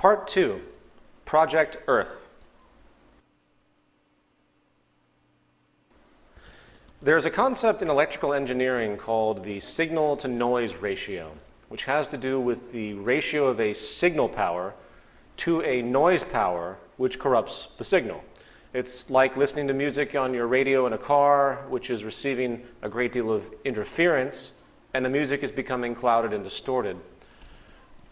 Part 2, Project Earth. There's a concept in electrical engineering called the signal to noise ratio, which has to do with the ratio of a signal power to a noise power which corrupts the signal. It's like listening to music on your radio in a car, which is receiving a great deal of interference, and the music is becoming clouded and distorted.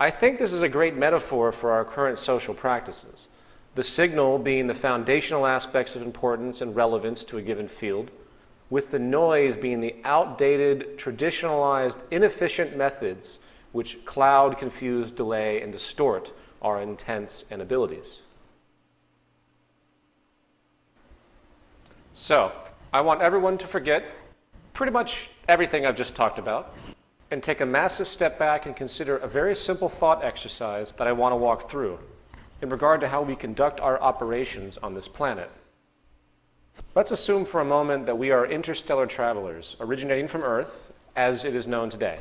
I think this is a great metaphor for our current social practices. The signal being the foundational aspects of importance and relevance to a given field, with the noise being the outdated, traditionalized, inefficient methods which cloud, confuse, delay, and distort our intents and abilities. So, I want everyone to forget pretty much everything I've just talked about and take a massive step back and consider a very simple thought exercise that I want to walk through in regard to how we conduct our operations on this planet. Let's assume for a moment that we are interstellar travelers originating from Earth as it is known today.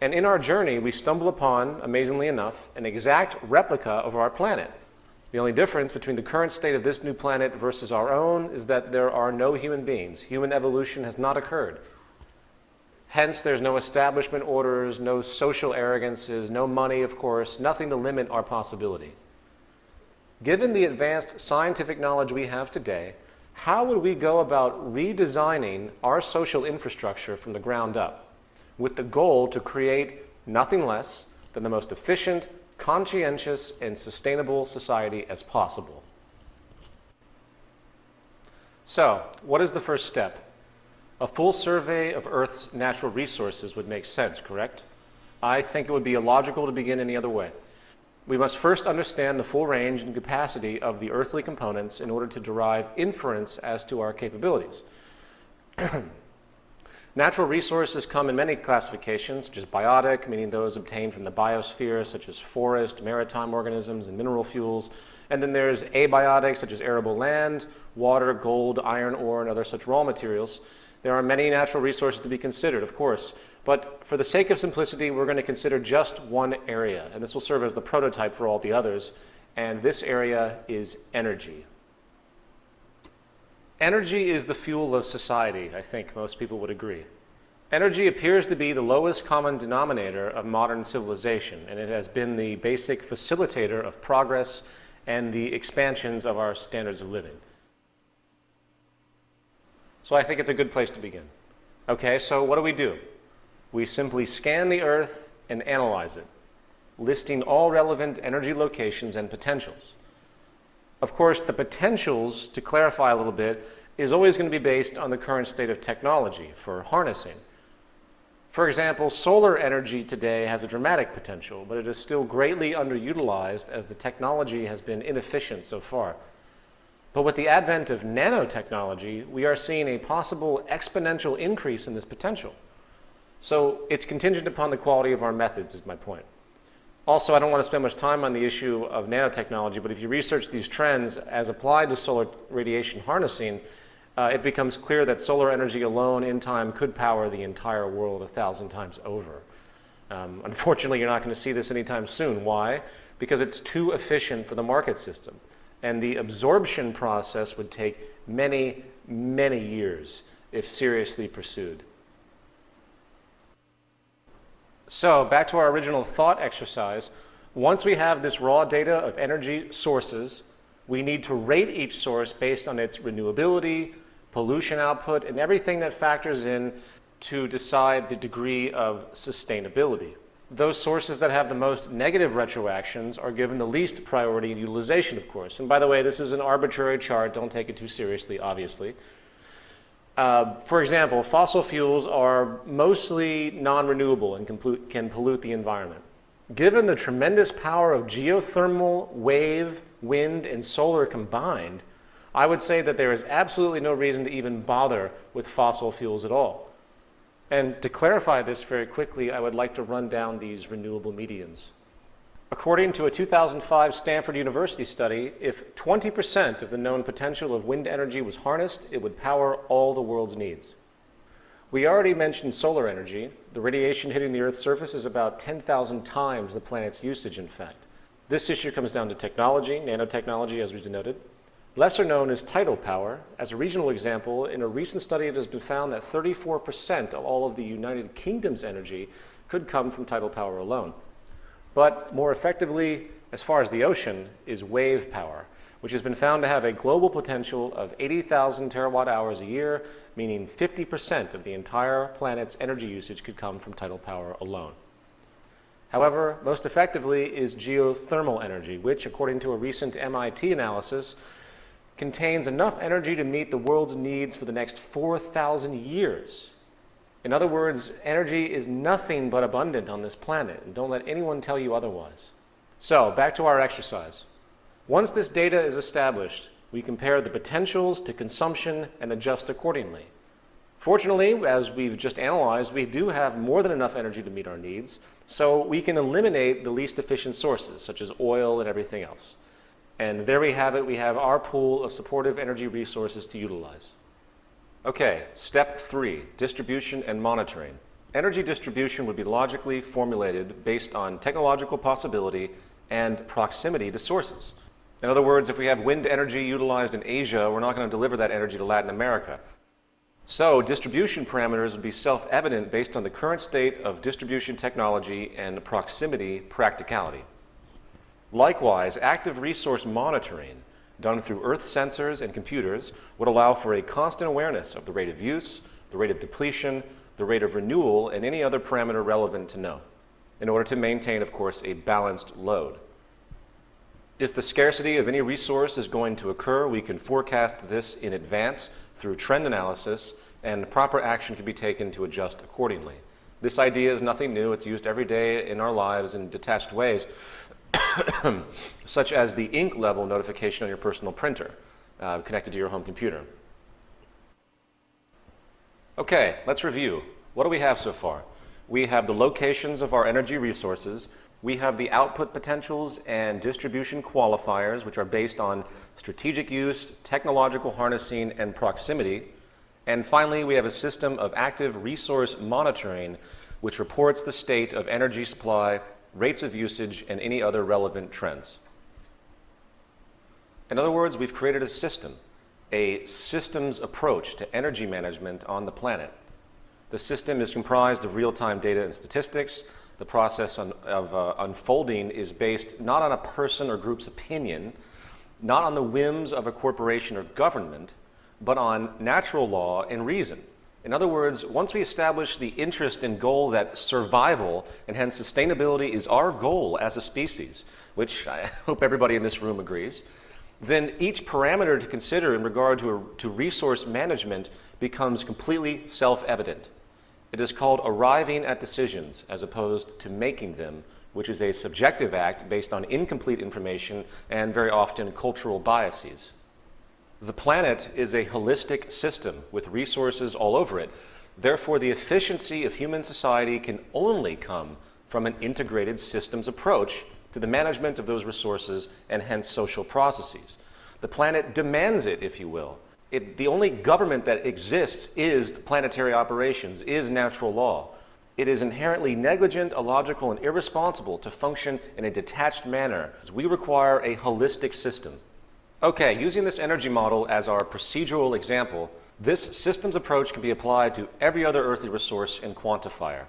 And in our journey, we stumble upon, amazingly enough, an exact replica of our planet. The only difference between the current state of this new planet versus our own is that there are no human beings. Human evolution has not occurred. Hence, there's no establishment orders, no social arrogances, no money, of course, nothing to limit our possibility. Given the advanced scientific knowledge we have today, how would we go about redesigning our social infrastructure from the ground up with the goal to create nothing less than the most efficient, conscientious, and sustainable society as possible? So, what is the first step? A full survey of Earth's natural resources would make sense, correct? I think it would be illogical to begin any other way. We must first understand the full range and capacity of the earthly components in order to derive inference as to our capabilities. Natural resources come in many classifications, such as biotic, meaning those obtained from the biosphere, such as forest, maritime organisms, and mineral fuels. And then there's abiotic, such as arable land, water, gold, iron ore, and other such raw materials. There are many natural resources to be considered, of course, but for the sake of simplicity, we're going to consider just one area, and this will serve as the prototype for all the others, and this area is energy. Energy is the fuel of society, I think most people would agree. Energy appears to be the lowest common denominator of modern civilization, and it has been the basic facilitator of progress and the expansions of our standards of living. So I think it's a good place to begin. Okay, so what do we do? We simply scan the Earth and analyze it, listing all relevant energy locations and potentials. Of course, the potentials, to clarify a little bit, is always going to be based on the current state of technology for harnessing. For example, solar energy today has a dramatic potential, but it is still greatly underutilized as the technology has been inefficient so far. But with the advent of nanotechnology, we are seeing a possible exponential increase in this potential. So it's contingent upon the quality of our methods is my point. Also, I don't want to spend much time on the issue of nanotechnology, but if you research these trends as applied to solar radiation harnessing, uh, it becomes clear that solar energy alone in time could power the entire world a thousand times over. Um, unfortunately, you're not going to see this anytime soon. Why? Because it's too efficient for the market system and the absorption process would take many, many years if seriously pursued. So back to our original thought exercise, once we have this raw data of energy sources, we need to rate each source based on its renewability, pollution output, and everything that factors in to decide the degree of sustainability those sources that have the most negative retroactions are given the least priority in utilization, of course. And by the way, this is an arbitrary chart. Don't take it too seriously, obviously. Uh, for example, fossil fuels are mostly non-renewable and can, can pollute the environment. Given the tremendous power of geothermal, wave, wind, and solar combined, I would say that there is absolutely no reason to even bother with fossil fuels at all. And to clarify this very quickly, I would like to run down these renewable mediums. According to a 2005 Stanford University study, if 20% of the known potential of wind energy was harnessed, it would power all the world's needs. We already mentioned solar energy. The radiation hitting the Earth's surface is about 10,000 times the planet's usage, in fact. This issue comes down to technology, nanotechnology as we denoted. Lesser known is tidal power. As a regional example, in a recent study it has been found that 34% of all of the United Kingdom's energy could come from tidal power alone. But more effectively, as far as the ocean, is wave power, which has been found to have a global potential of 80,000 terawatt hours a year, meaning 50% of the entire planet's energy usage could come from tidal power alone. However, most effectively is geothermal energy, which, according to a recent MIT analysis, contains enough energy to meet the world's needs for the next 4,000 years. In other words, energy is nothing but abundant on this planet, and don't let anyone tell you otherwise. So, back to our exercise. Once this data is established, we compare the potentials to consumption and adjust accordingly. Fortunately, as we've just analyzed, we do have more than enough energy to meet our needs, so we can eliminate the least efficient sources, such as oil and everything else. And there we have it. We have our pool of supportive energy resources to utilize. Okay, step three, distribution and monitoring. Energy distribution would be logically formulated based on technological possibility and proximity to sources. In other words, if we have wind energy utilized in Asia, we're not going to deliver that energy to Latin America. So distribution parameters would be self-evident based on the current state of distribution technology and proximity practicality. Likewise, active resource monitoring done through Earth sensors and computers would allow for a constant awareness of the rate of use, the rate of depletion, the rate of renewal, and any other parameter relevant to know, in order to maintain, of course, a balanced load. If the scarcity of any resource is going to occur, we can forecast this in advance through trend analysis, and proper action can be taken to adjust accordingly. This idea is nothing new. It's used every day in our lives in detached ways, such as the ink level notification on your personal printer uh, connected to your home computer. Okay, let's review. What do we have so far? We have the locations of our energy resources. We have the output potentials and distribution qualifiers, which are based on strategic use, technological harnessing, and proximity. And finally, we have a system of active resource monitoring, which reports the state of energy supply, rates of usage, and any other relevant trends. In other words, we've created a system, a systems approach to energy management on the planet. The system is comprised of real-time data and statistics. The process of uh, unfolding is based not on a person or group's opinion, not on the whims of a corporation or government, but on natural law and reason. In other words, once we establish the interest and goal that survival and hence sustainability is our goal as a species, which I hope everybody in this room agrees, then each parameter to consider in regard to, a, to resource management becomes completely self-evident. It is called arriving at decisions as opposed to making them, which is a subjective act based on incomplete information and very often cultural biases. The planet is a holistic system with resources all over it. Therefore, the efficiency of human society can only come from an integrated systems approach to the management of those resources and hence social processes. The planet demands it, if you will. It, the only government that exists is planetary operations, is natural law. It is inherently negligent, illogical, and irresponsible to function in a detached manner, we require a holistic system. Okay, using this energy model as our procedural example, this systems approach can be applied to every other earthly resource and quantifier.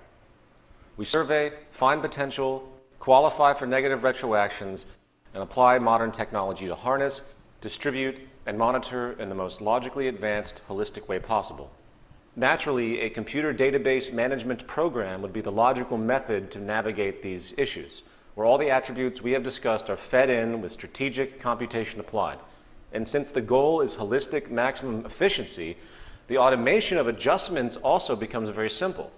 We survey, find potential, qualify for negative retroactions, and apply modern technology to harness, distribute, and monitor in the most logically advanced, holistic way possible. Naturally, a computer database management program would be the logical method to navigate these issues, where all the attributes we have discussed are fed in with strategic computation applied. And since the goal is holistic maximum efficiency, the automation of adjustments also becomes very simple.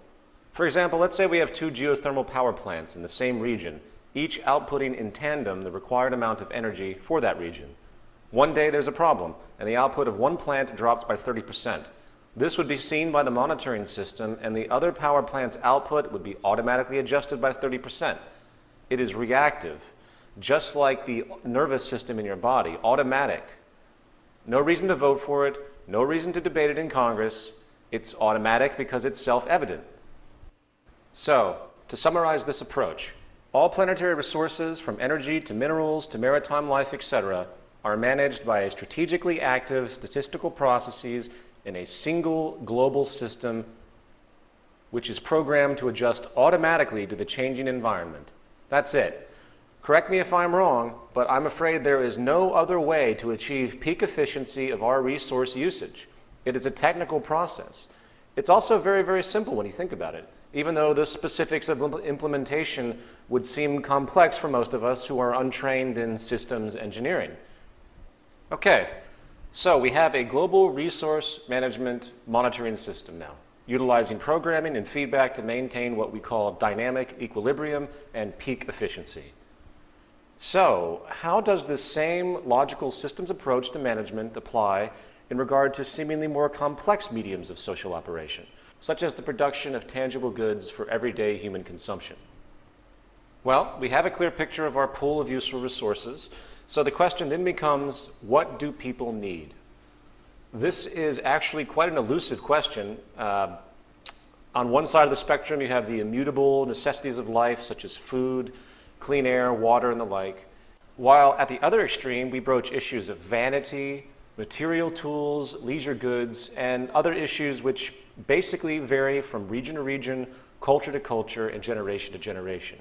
For example, let's say we have two geothermal power plants in the same region, each outputting in tandem the required amount of energy for that region. One day there's a problem, and the output of one plant drops by 30%. This would be seen by the monitoring system, and the other power plant's output would be automatically adjusted by 30%. It is reactive, just like the nervous system in your body, automatic. No reason to vote for it, no reason to debate it in Congress. It's automatic because it's self-evident. So, to summarize this approach, All planetary resources, from energy to minerals to maritime life, etc., are managed by strategically active statistical processes in a single global system which is programmed to adjust automatically to the changing environment. That's it. Correct me if I'm wrong, but I'm afraid there is no other way to achieve peak efficiency of our resource usage. It is a technical process. It's also very, very simple when you think about it, even though the specifics of implementation would seem complex for most of us who are untrained in systems engineering. Okay, so we have a global resource management monitoring system now, utilizing programming and feedback to maintain what we call dynamic equilibrium and peak efficiency. So, how does this same logical systems approach to management apply in regard to seemingly more complex mediums of social operation, such as the production of tangible goods for everyday human consumption? Well, we have a clear picture of our pool of useful resources, so the question then becomes, what do people need? This is actually quite an elusive question. Uh, on one side of the spectrum, you have the immutable necessities of life, such as food, clean air, water, and the like. While at the other extreme, we broach issues of vanity, material tools, leisure goods, and other issues which basically vary from region to region, culture to culture, and generation to generation.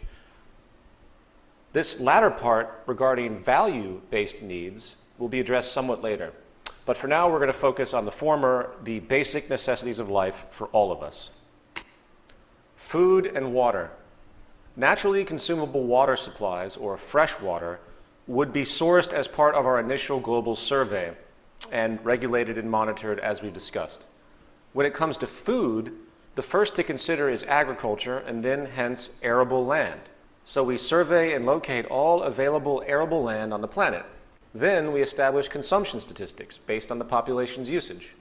This latter part regarding value-based needs will be addressed somewhat later. But for now, we're going to focus on the former, the basic necessities of life for all of us. Food and water. Naturally consumable water supplies, or fresh water, would be sourced as part of our initial global survey and regulated and monitored as we've discussed. When it comes to food, the first to consider is agriculture and then hence arable land. So we survey and locate all available arable land on the planet. Then we establish consumption statistics based on the population's usage.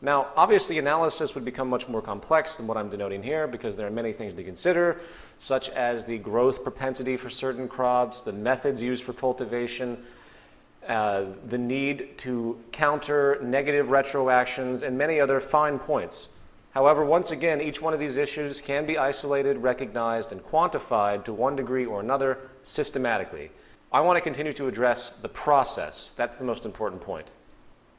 Now, obviously analysis would become much more complex than what I'm denoting here because there are many things to consider, such as the growth propensity for certain crops, the methods used for cultivation, uh, the need to counter negative retroactions, and many other fine points. However, once again, each one of these issues can be isolated, recognized, and quantified to one degree or another systematically. I want to continue to address the process. That's the most important point.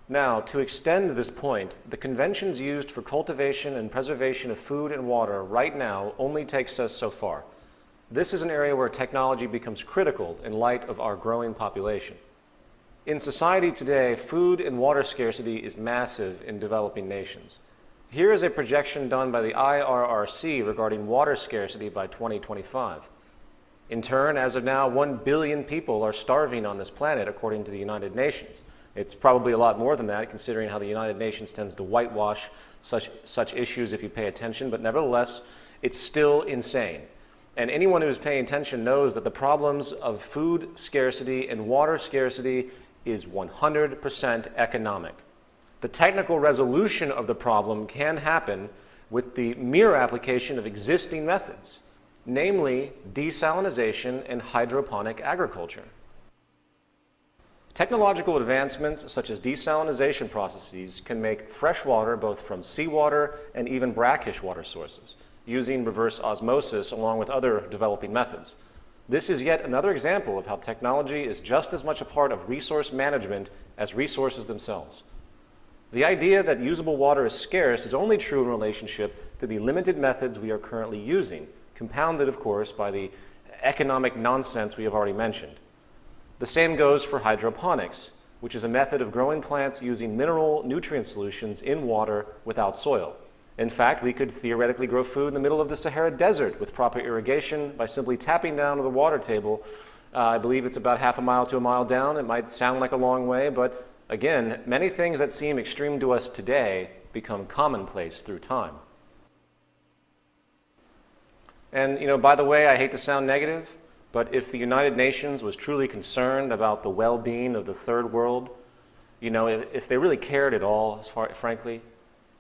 Now, to extend this point, the conventions used for cultivation and preservation of food and water right now only takes us so far. This is an area where technology becomes critical in light of our growing population. In society today, food and water scarcity is massive in developing nations. Here is a projection done by the IRRC regarding water scarcity by 2025. In turn, as of now, 1 billion people are starving on this planet according to the United Nations. It's probably a lot more than that considering how the United Nations tends to whitewash such, such issues if you pay attention, but nevertheless, it's still insane. And anyone who's paying attention knows that the problems of food scarcity and water scarcity is 100% economic. The technical resolution of the problem can happen with the mere application of existing methods, namely desalination and hydroponic agriculture. Technological advancements such as desalination processes can make fresh water both from seawater and even brackish water sources using reverse osmosis along with other developing methods. This is yet another example of how technology is just as much a part of resource management as resources themselves. The idea that usable water is scarce is only true in relationship to the limited methods we are currently using, compounded, of course, by the economic nonsense we have already mentioned. The same goes for hydroponics, which is a method of growing plants using mineral nutrient solutions in water without soil. In fact, we could theoretically grow food in the middle of the Sahara Desert with proper irrigation by simply tapping down to the water table. Uh, I believe it's about half a mile to a mile down. It might sound like a long way, but Again, many things that seem extreme to us today become commonplace through time. And, you know, by the way, I hate to sound negative, but if the United Nations was truly concerned about the well-being of the third world, you know, if, if they really cared at all, as far, frankly,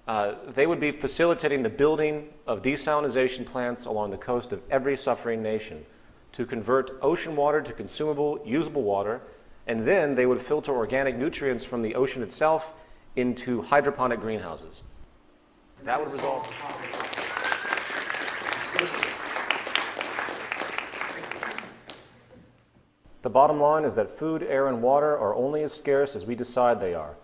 uh, they would be facilitating the building of desalination plants along the coast of every suffering nation to convert ocean water to consumable, usable water and then they would filter organic nutrients from the ocean itself into hydroponic greenhouses. That would result. The bottom line is that food, air, and water are only as scarce as we decide they are.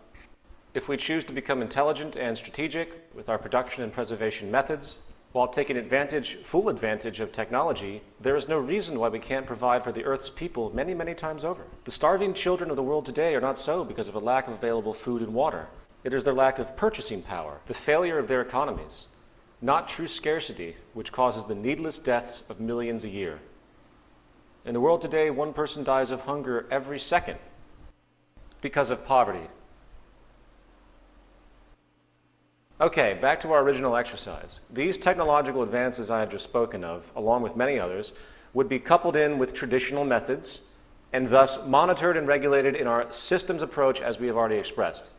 If we choose to become intelligent and strategic with our production and preservation methods, while taking advantage, full advantage of technology, there is no reason why we can't provide for the Earth's people many, many times over. The starving children of the world today are not so because of a lack of available food and water. It is their lack of purchasing power, the failure of their economies, not true scarcity, which causes the needless deaths of millions a year. In the world today, one person dies of hunger every second because of poverty, Okay, back to our original exercise. These technological advances I have just spoken of, along with many others, would be coupled in with traditional methods and thus monitored and regulated in our systems approach as we have already expressed.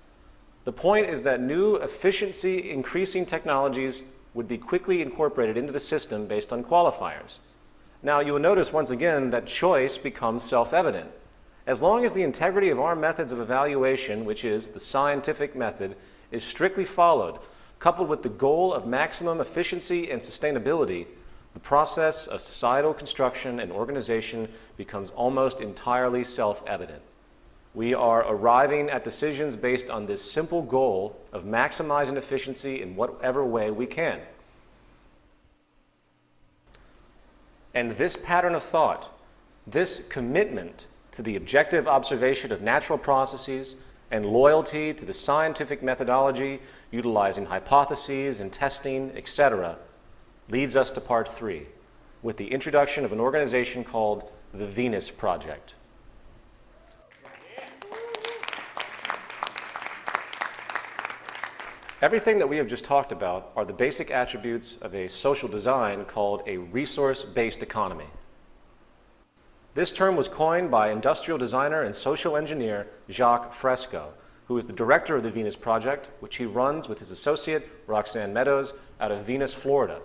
The point is that new efficiency increasing technologies would be quickly incorporated into the system based on qualifiers. Now you will notice once again that choice becomes self-evident. As long as the integrity of our methods of evaluation, which is the scientific method, is strictly followed, coupled with the goal of maximum efficiency and sustainability, the process of societal construction and organization becomes almost entirely self-evident. We are arriving at decisions based on this simple goal of maximizing efficiency in whatever way we can. And this pattern of thought, this commitment to the objective observation of natural processes and loyalty to the scientific methodology utilizing hypotheses and testing, etc., leads us to part three with the introduction of an organization called the Venus Project. Everything that we have just talked about are the basic attributes of a social design called a resource-based economy. This term was coined by industrial designer and social engineer Jacques Fresco who is the director of the Venus Project, which he runs with his associate, Roxanne Meadows, out of Venus, Florida.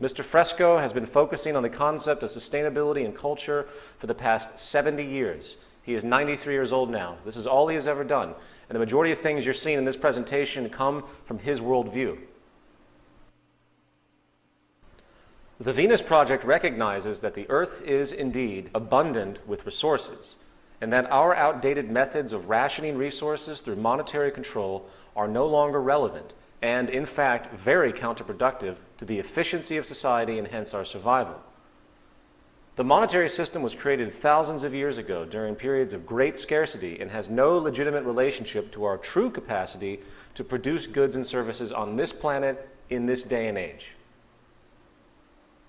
Mr. Fresco has been focusing on the concept of sustainability and culture for the past 70 years. He is 93 years old now. This is all he has ever done. And the majority of things you're seeing in this presentation come from his worldview. The Venus Project recognizes that the Earth is indeed abundant with resources, and that our outdated methods of rationing resources through monetary control are no longer relevant and, in fact, very counterproductive to the efficiency of society and hence our survival. The monetary system was created thousands of years ago during periods of great scarcity and has no legitimate relationship to our true capacity to produce goods and services on this planet in this day and age.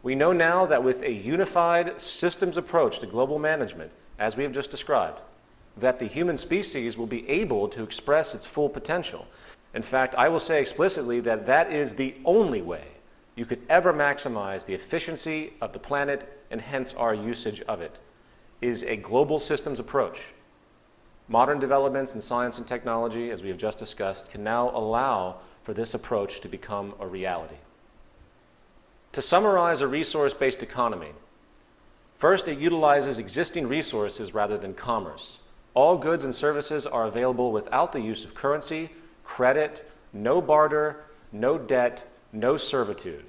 We know now that with a unified systems approach to global management, as we have just described, that the human species will be able to express its full potential. In fact, I will say explicitly that that is the only way you could ever maximize the efficiency of the planet and hence our usage of it, is a global systems approach. Modern developments in science and technology, as we have just discussed, can now allow for this approach to become a reality. To summarize a resource-based economy, First, it utilizes existing resources rather than commerce. All goods and services are available without the use of currency, credit, no barter, no debt, no servitude.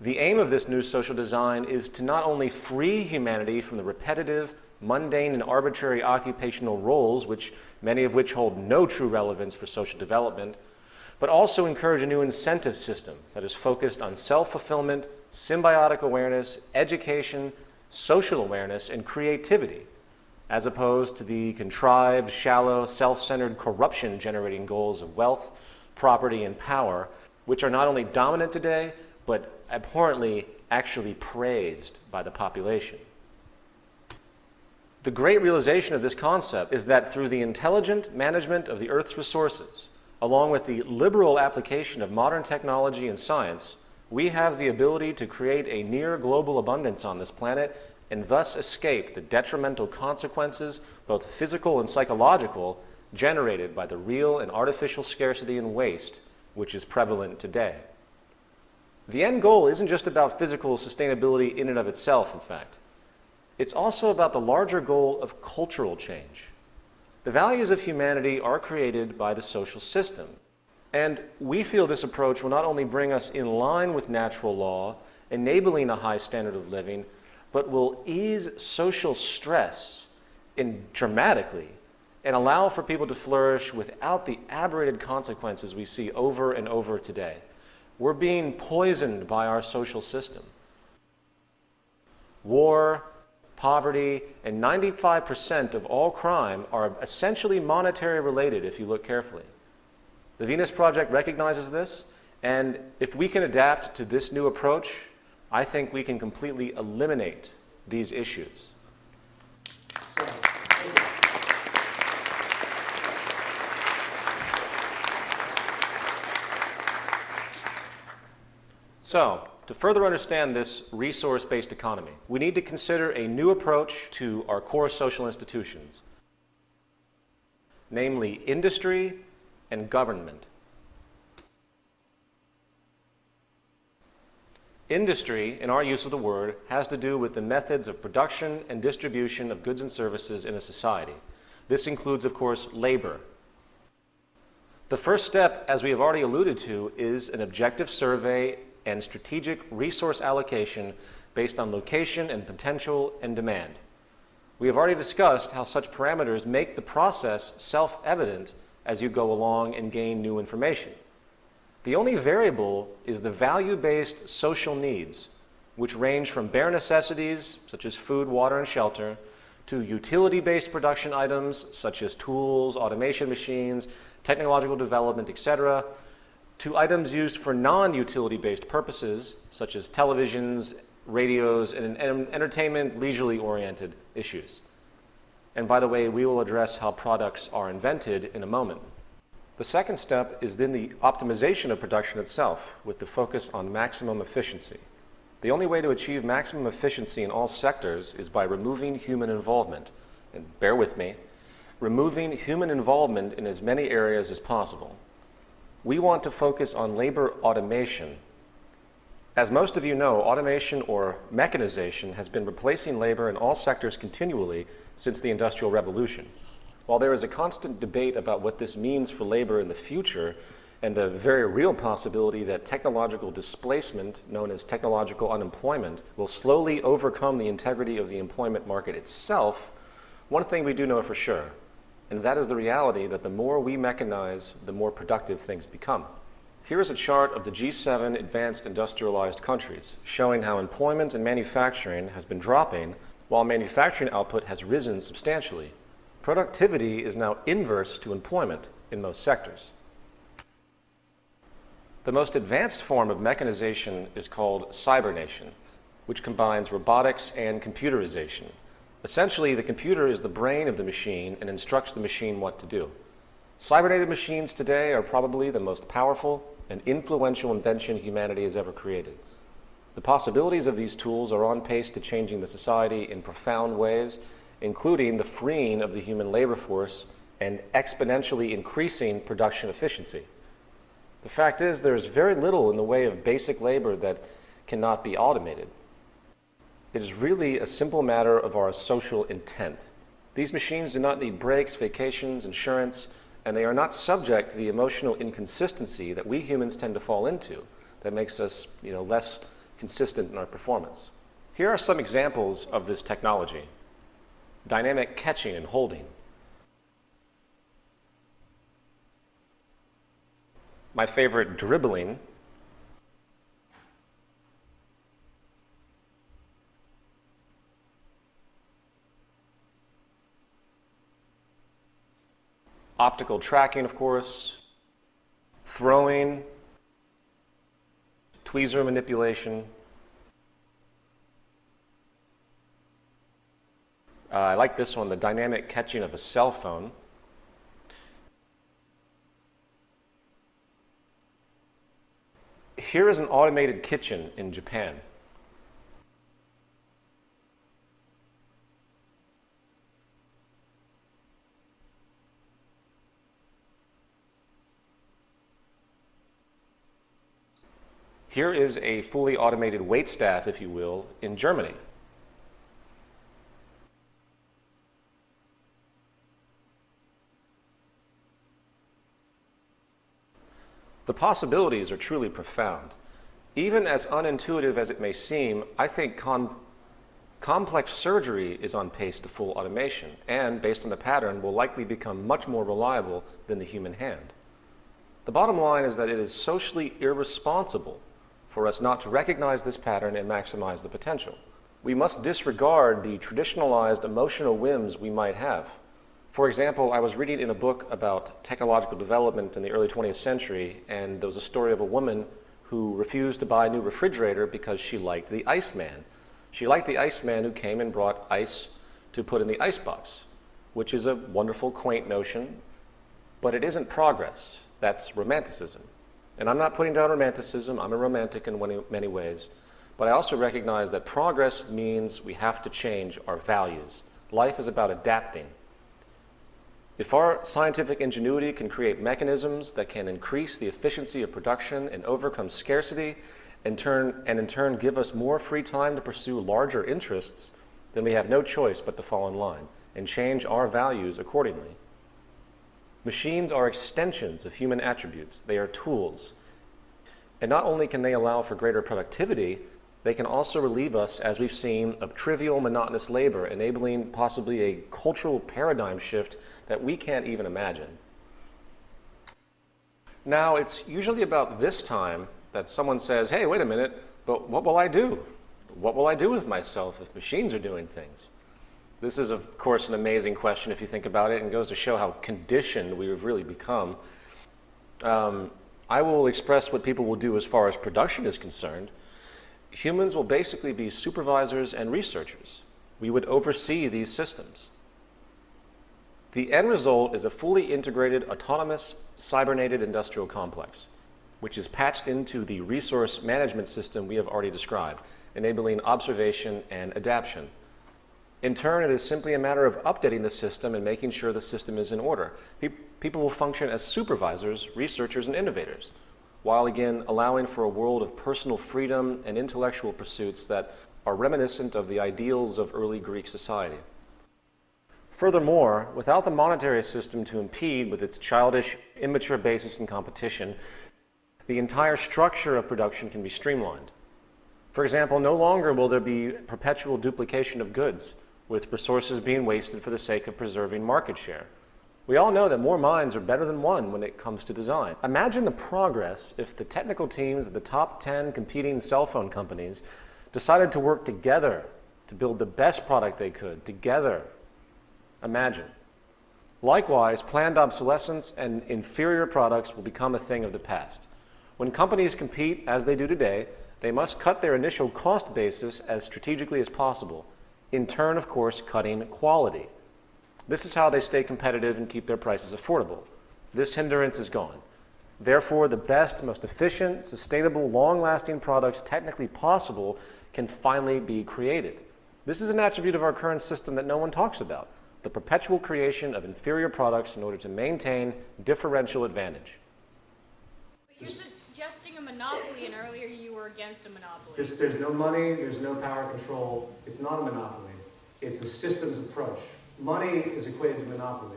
The aim of this new social design is to not only free humanity from the repetitive, mundane, and arbitrary occupational roles, which many of which hold no true relevance for social development, but also encourage a new incentive system that is focused on self-fulfillment, symbiotic awareness, education, social awareness, and creativity, as opposed to the contrived, shallow, self-centered corruption-generating goals of wealth, property, and power, which are not only dominant today, but abhorrently actually praised by the population. The great realization of this concept is that through the intelligent management of the Earth's resources, along with the liberal application of modern technology and science, we have the ability to create a near global abundance on this planet and thus escape the detrimental consequences, both physical and psychological, generated by the real and artificial scarcity and waste which is prevalent today. The end goal isn't just about physical sustainability in and of itself, in fact. It's also about the larger goal of cultural change. The values of humanity are created by the social system, and we feel this approach will not only bring us in line with natural law, enabling a high standard of living, but will ease social stress in dramatically and allow for people to flourish without the aberrated consequences we see over and over today. We're being poisoned by our social system. War, poverty, and 95% of all crime are essentially monetary related if you look carefully. The Venus Project recognizes this, and if we can adapt to this new approach, I think we can completely eliminate these issues. So, to further understand this resource-based economy, we need to consider a new approach to our core social institutions, namely industry and government. Industry, in our use of the word, has to do with the methods of production and distribution of goods and services in a society. This includes, of course, labor. The first step, as we have already alluded to, is an objective survey and strategic resource allocation based on location and potential and demand. We have already discussed how such parameters make the process self-evident as you go along and gain new information. The only variable is the value-based social needs, which range from bare necessities, such as food, water, and shelter, to utility-based production items, such as tools, automation machines, technological development, etc., to items used for non-utility-based purposes, such as televisions, radios, and, and entertainment, leisurely oriented issues. And by the way, we will address how products are invented in a moment. The second step is then the optimization of production itself with the focus on maximum efficiency. The only way to achieve maximum efficiency in all sectors is by removing human involvement. And bear with me, removing human involvement in as many areas as possible. We want to focus on labor automation as most of you know, automation or mechanization has been replacing labor in all sectors continually since the Industrial Revolution. While there is a constant debate about what this means for labor in the future, and the very real possibility that technological displacement, known as technological unemployment, will slowly overcome the integrity of the employment market itself, one thing we do know for sure, and that is the reality that the more we mechanize, the more productive things become. Here is a chart of the G7 advanced industrialized countries, showing how employment and manufacturing has been dropping while manufacturing output has risen substantially. Productivity is now inverse to employment in most sectors. The most advanced form of mechanization is called cybernation, which combines robotics and computerization. Essentially, the computer is the brain of the machine and instructs the machine what to do. Cybernated machines today are probably the most powerful and influential invention humanity has ever created. The possibilities of these tools are on pace to changing the society in profound ways, including the freeing of the human labor force and exponentially increasing production efficiency. The fact is, there's very little in the way of basic labor that cannot be automated. It is really a simple matter of our social intent. These machines do not need breaks, vacations, insurance, and they are not subject to the emotional inconsistency that we humans tend to fall into that makes us you know, less consistent in our performance. Here are some examples of this technology. Dynamic catching and holding. My favorite, dribbling. Optical tracking, of course, throwing, tweezer manipulation. Uh, I like this one, the dynamic catching of a cell phone. Here is an automated kitchen in Japan. Here is a fully automated wait staff, if you will, in Germany. The possibilities are truly profound. Even as unintuitive as it may seem, I think Complex surgery is on pace to full automation and, based on the pattern, will likely become much more reliable than the human hand. The bottom line is that it is socially irresponsible for us not to recognize this pattern and maximize the potential. We must disregard the traditionalized emotional whims we might have. For example, I was reading in a book about technological development in the early 20th century, and there was a story of a woman who refused to buy a new refrigerator because she liked the Iceman. She liked the Iceman who came and brought ice to put in the icebox, which is a wonderful, quaint notion, but it isn't progress. That's romanticism. And I'm not putting down romanticism. I'm a romantic in many, ways. But I also recognize that progress means we have to change our values. Life is about adapting. If our scientific ingenuity can create mechanisms that can increase the efficiency of production and overcome scarcity, and, turn, and in turn give us more free time to pursue larger interests, then we have no choice but to fall in line and change our values accordingly. Machines are extensions of human attributes. They are tools. And not only can they allow for greater productivity, they can also relieve us, as we've seen, of trivial, monotonous labor, enabling possibly a cultural paradigm shift that we can't even imagine. Now, it's usually about this time that someone says, hey, wait a minute, but what will I do? What will I do with myself if machines are doing things? This is, of course, an amazing question if you think about it and goes to show how conditioned we have really become. Um, I will express what people will do as far as production is concerned humans will basically be supervisors and researchers. We would oversee these systems. The end result is a fully integrated, autonomous, cybernated industrial complex, which is patched into the resource management system we have already described, enabling observation and adaptation. In turn, it is simply a matter of updating the system and making sure the system is in order. People will function as supervisors, researchers, and innovators while again allowing for a world of personal freedom and intellectual pursuits that are reminiscent of the ideals of early Greek society. Furthermore, without the monetary system to impede with its childish, immature basis in competition, the entire structure of production can be streamlined. For example, no longer will there be perpetual duplication of goods, with resources being wasted for the sake of preserving market share. We all know that more minds are better than one when it comes to design. Imagine the progress if the technical teams of the top 10 competing cell phone companies decided to work together to build the best product they could, together. Imagine. Likewise, planned obsolescence and inferior products will become a thing of the past. When companies compete, as they do today, they must cut their initial cost basis as strategically as possible, in turn, of course, cutting quality. This is how they stay competitive and keep their prices affordable. This hindrance is gone. Therefore, the best, most efficient, sustainable, long-lasting products technically possible can finally be created. This is an attribute of our current system that no one talks about, the perpetual creation of inferior products in order to maintain differential advantage. But you're suggesting a monopoly, and earlier you were against a monopoly. There's, there's no money, there's no power control. It's not a monopoly. It's a systems approach. Money is equated to monopoly.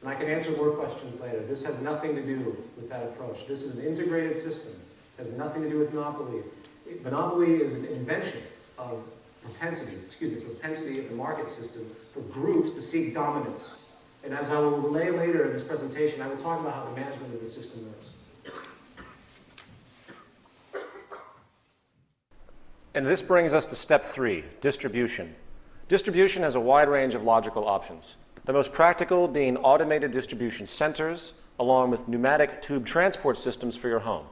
And I can answer more questions later. This has nothing to do with that approach. This is an integrated system. It has nothing to do with monopoly. Monopoly is an invention of propensities, excuse me, it's propensity of the market system for groups to seek dominance. And as I will relay later in this presentation, I will talk about how the management of the system works. And this brings us to step three, distribution. Distribution has a wide range of logical options. The most practical being automated distribution centers, along with pneumatic tube transport systems for your home.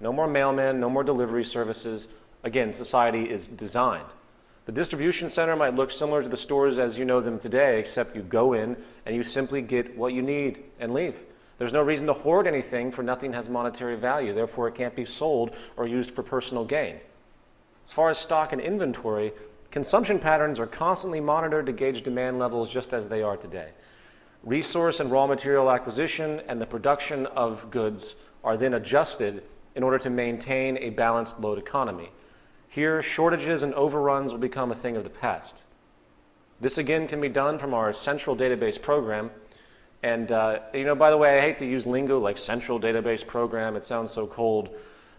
No more mailmen, no more delivery services. Again, society is designed. The distribution center might look similar to the stores as you know them today, except you go in and you simply get what you need and leave. There's no reason to hoard anything, for nothing has monetary value. Therefore, it can't be sold or used for personal gain. As far as stock and inventory, Consumption patterns are constantly monitored to gauge demand levels just as they are today. Resource and raw material acquisition and the production of goods are then adjusted in order to maintain a balanced load economy. Here, shortages and overruns will become a thing of the past. This again can be done from our central database program. And, uh, you know, by the way, I hate to use lingo like central database program. It sounds so cold.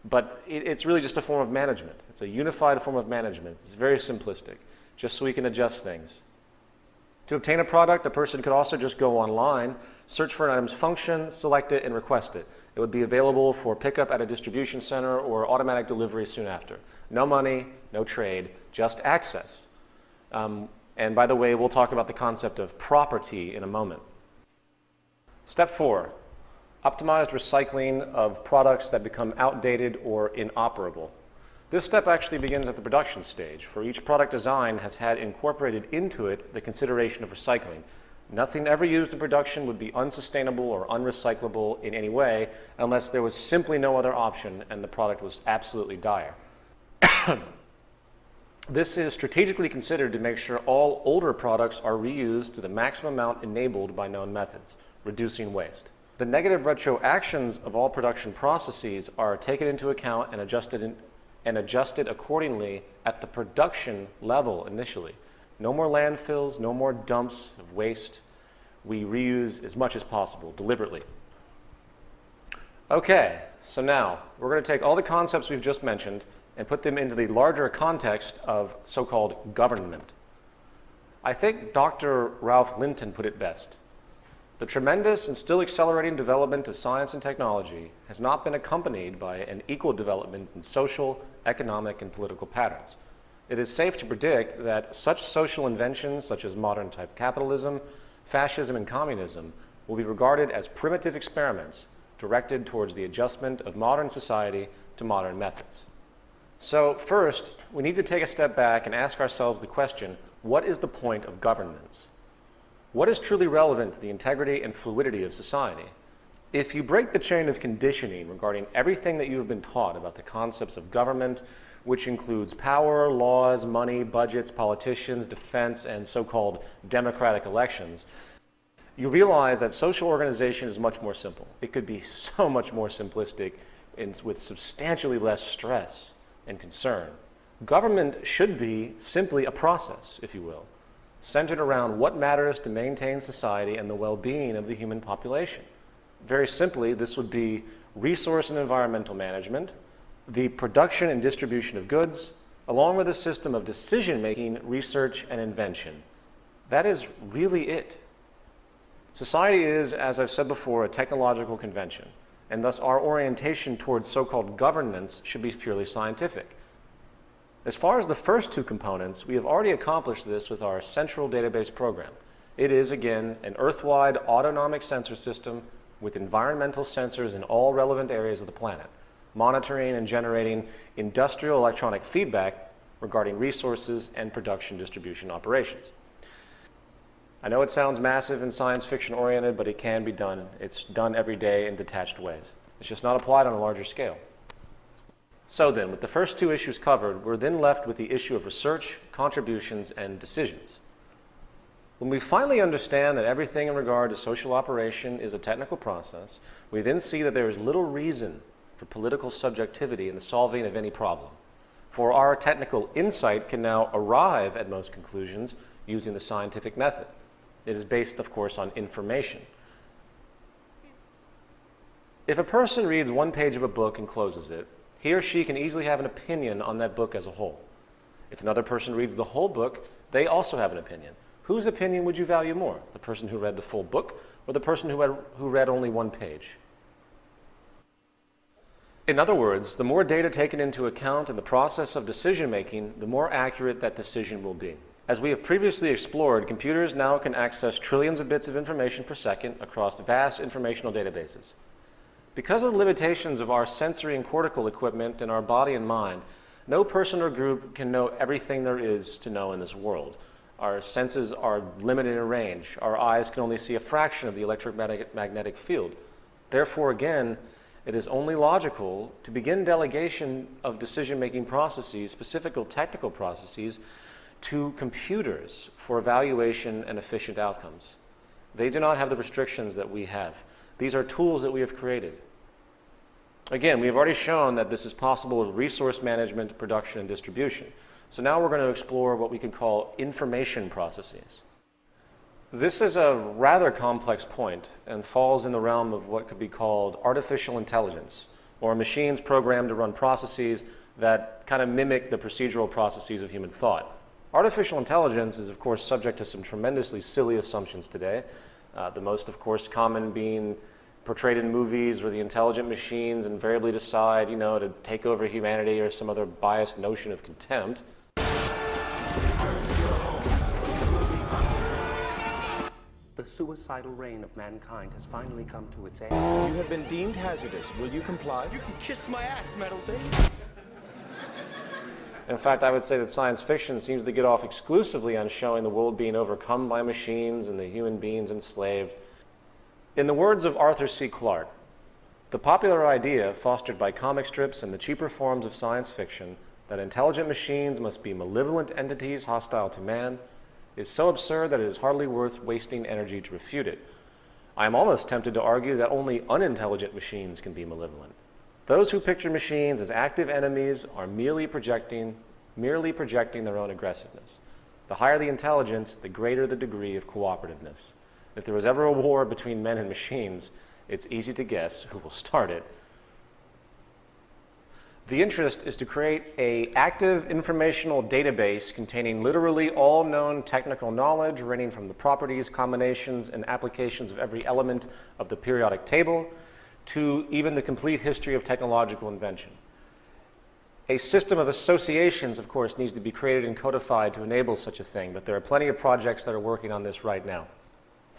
But it, it's really just a form of management. It's a unified form of management. It's very simplistic. just so we can adjust things. To obtain a product, a person could also just go online, search for an item's function, select it, and request it. It would be available for pickup at a distribution center or automatic delivery soon after. No money, no trade, just access. Um, and by the way, we'll talk about the concept of property in a moment. Step four, optimized recycling of products that become outdated or inoperable. This step actually begins at the production stage, for each product design has had incorporated into it the consideration of recycling. Nothing ever used in production would be unsustainable or unrecyclable in any way unless there was simply no other option and the product was absolutely dire. this is strategically considered to make sure all older products are reused to the maximum amount enabled by known methods, reducing waste. The negative retroactions of all production processes are taken into account and adjusted in, and adjusted accordingly at the production level initially. No more landfills, no more dumps of waste. We reuse as much as possible, deliberately. Okay, so now we're going to take all the concepts we've just mentioned and put them into the larger context of so-called government. I think Dr. Ralph Linton put it best. The tremendous and still accelerating development of science and technology has not been accompanied by an equal development in social, economic, and political patterns. It is safe to predict that such social inventions such as modern type capitalism, fascism, and communism will be regarded as primitive experiments directed towards the adjustment of modern society to modern methods. So first, we need to take a step back and ask ourselves the question, what is the point of governance? What is truly relevant to the integrity and fluidity of society? If you break the chain of conditioning regarding everything that you have been taught about the concepts of government, which includes power, laws, money, budgets, politicians, defense, and so-called democratic elections, you realize that social organization is much more simple. It could be so much more simplistic and with substantially less stress and concern. Government should be simply a process, if you will centered around what matters to maintain society and the well-being of the human population. Very simply, this would be resource and environmental management, the production and distribution of goods, along with a system of decision-making, research, and invention. That is really it. Society is, as I've said before, a technological convention, and thus our orientation towards so-called governance should be purely scientific. As far as the first two components, we have already accomplished this with our central database program. It is, again, an Earth-wide autonomic sensor system with environmental sensors in all relevant areas of the planet, monitoring and generating industrial electronic feedback regarding resources and production distribution operations. I know it sounds massive and science fiction oriented, but it can be done. It's done every day in detached ways. It's just not applied on a larger scale. So then, with the first two issues covered, we're then left with the issue of research, contributions, and decisions. When we finally understand that everything in regard to social operation is a technical process, we then see that there is little reason for political subjectivity in the solving of any problem. For our technical insight can now arrive at most conclusions using the scientific method. It is based, of course, on information. If a person reads one page of a book and closes it, he or she can easily have an opinion on that book as a whole. If another person reads the whole book, they also have an opinion. Whose opinion would you value more? The person who read the full book or the person who, had, who read only one page? In other words, the more data taken into account in the process of decision making, the more accurate that decision will be. As we have previously explored, computers now can access trillions of bits of information per second across vast informational databases. Because of the limitations of our sensory and cortical equipment in our body and mind, no person or group can know everything there is to know in this world. Our senses are limited in range. Our eyes can only see a fraction of the electromagnetic magnetic field. Therefore, again, it is only logical to begin delegation of decision-making processes, specific technical processes, to computers for evaluation and efficient outcomes. They do not have the restrictions that we have. These are tools that we have created. Again, we have already shown that this is possible with resource management, production, and distribution. So now we're going to explore what we can call information processes. This is a rather complex point and falls in the realm of what could be called artificial intelligence, or machines programmed to run processes that kind of mimic the procedural processes of human thought. Artificial intelligence is, of course, subject to some tremendously silly assumptions today. Uh, the most, of course, common being portrayed in movies where the intelligent machines invariably decide, you know, to take over humanity or some other biased notion of contempt. The suicidal reign of mankind has finally come to its end. You have been deemed hazardous. Will you comply? You can kiss my ass, Metal Dick. In fact, I would say that science fiction seems to get off exclusively on showing the world being overcome by machines and the human beings enslaved. In the words of Arthur C. Clarke, the popular idea, fostered by comic strips and the cheaper forms of science fiction, that intelligent machines must be malevolent entities hostile to man, is so absurd that it is hardly worth wasting energy to refute it. I am almost tempted to argue that only unintelligent machines can be malevolent. Those who picture machines as active enemies are merely projecting, merely projecting their own aggressiveness. The higher the intelligence, the greater the degree of cooperativeness. If there was ever a war between men and machines, it's easy to guess who will start it. The interest is to create a active informational database containing literally all known technical knowledge ranging from the properties, combinations, and applications of every element of the periodic table to even the complete history of technological invention. A system of associations, of course, needs to be created and codified to enable such a thing, but there are plenty of projects that are working on this right now.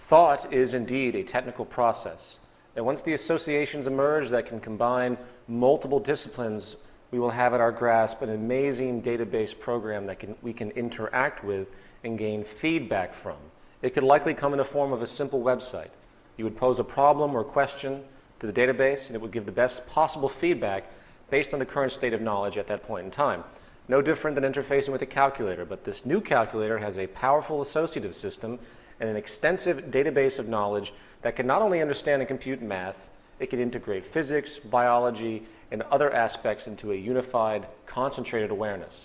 Thought is indeed a technical process. And once the associations emerge that can combine multiple disciplines, we will have at our grasp an amazing database program that can, we can interact with and gain feedback from. It could likely come in the form of a simple website. You would pose a problem or question to the database, and it would give the best possible feedback based on the current state of knowledge at that point in time. No different than interfacing with a calculator, but this new calculator has a powerful associative system and an extensive database of knowledge that can not only understand and compute math, it can integrate physics, biology, and other aspects into a unified, concentrated awareness.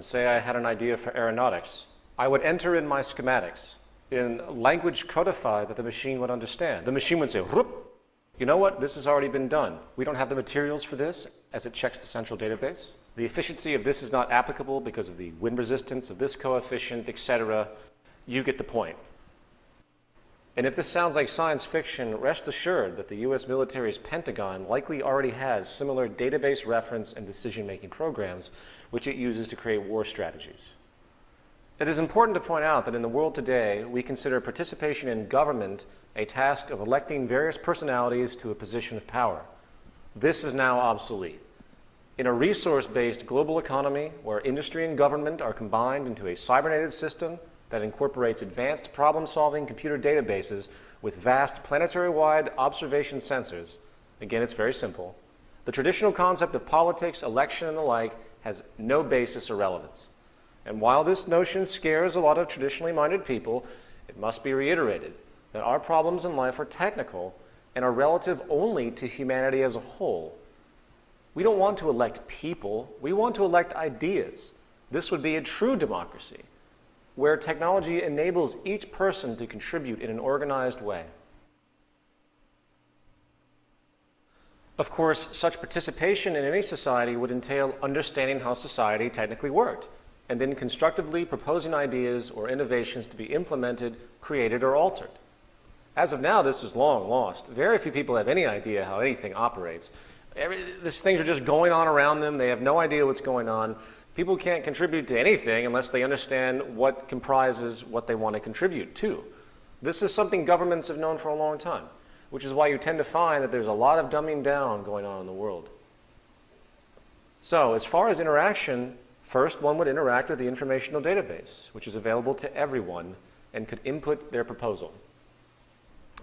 Say I had an idea for aeronautics. I would enter in my schematics in language codified that the machine would understand. The machine would say, Whoop, you know what, this has already been done. We don't have the materials for this as it checks the central database. The efficiency of this is not applicable because of the wind resistance of this coefficient, etc. You get the point. And if this sounds like science fiction, rest assured that the US military's Pentagon likely already has similar database reference and decision-making programs which it uses to create war strategies. It is important to point out that in the world today, we consider participation in government a task of electing various personalities to a position of power. This is now obsolete. In a resource-based global economy where industry and government are combined into a cybernetic system that incorporates advanced problem-solving computer databases with vast planetary-wide observation sensors, again, it's very simple, the traditional concept of politics, election, and the like has no basis or relevance. And while this notion scares a lot of traditionally minded people, it must be reiterated that our problems in life are technical and are relative only to humanity as a whole. We don't want to elect people, we want to elect ideas. This would be a true democracy, where technology enables each person to contribute in an organized way. Of course, such participation in any society would entail understanding how society technically worked and then constructively proposing ideas or innovations to be implemented, created, or altered. As of now, this is long lost. Very few people have any idea how anything operates. Every, these things are just going on around them. They have no idea what's going on. People can't contribute to anything unless they understand what comprises what they want to contribute to. This is something governments have known for a long time, which is why you tend to find that there's a lot of dumbing down going on in the world. So, as far as interaction, First, one would interact with the informational database, which is available to everyone and could input their proposal.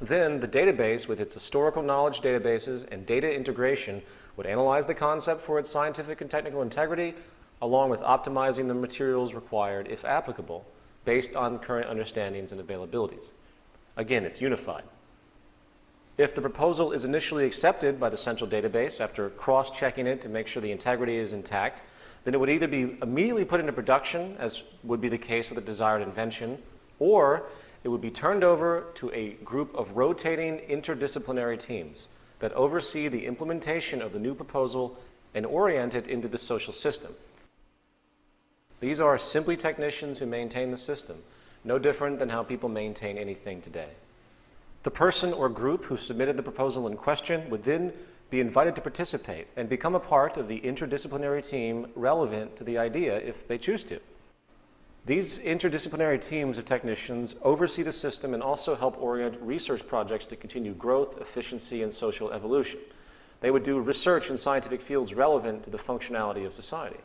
Then, the database, with its historical knowledge databases and data integration, would analyze the concept for its scientific and technical integrity, along with optimizing the materials required, if applicable, based on current understandings and availabilities. Again, it's unified. If the proposal is initially accepted by the central database after cross-checking it to make sure the integrity is intact, then it would either be immediately put into production, as would be the case with the desired invention, or it would be turned over to a group of rotating interdisciplinary teams that oversee the implementation of the new proposal and orient it into the social system. These are simply technicians who maintain the system, no different than how people maintain anything today. The person or group who submitted the proposal in question would then be invited to participate and become a part of the interdisciplinary team relevant to the idea if they choose to. These interdisciplinary teams of technicians oversee the system and also help orient research projects to continue growth, efficiency, and social evolution. They would do research in scientific fields relevant to the functionality of society.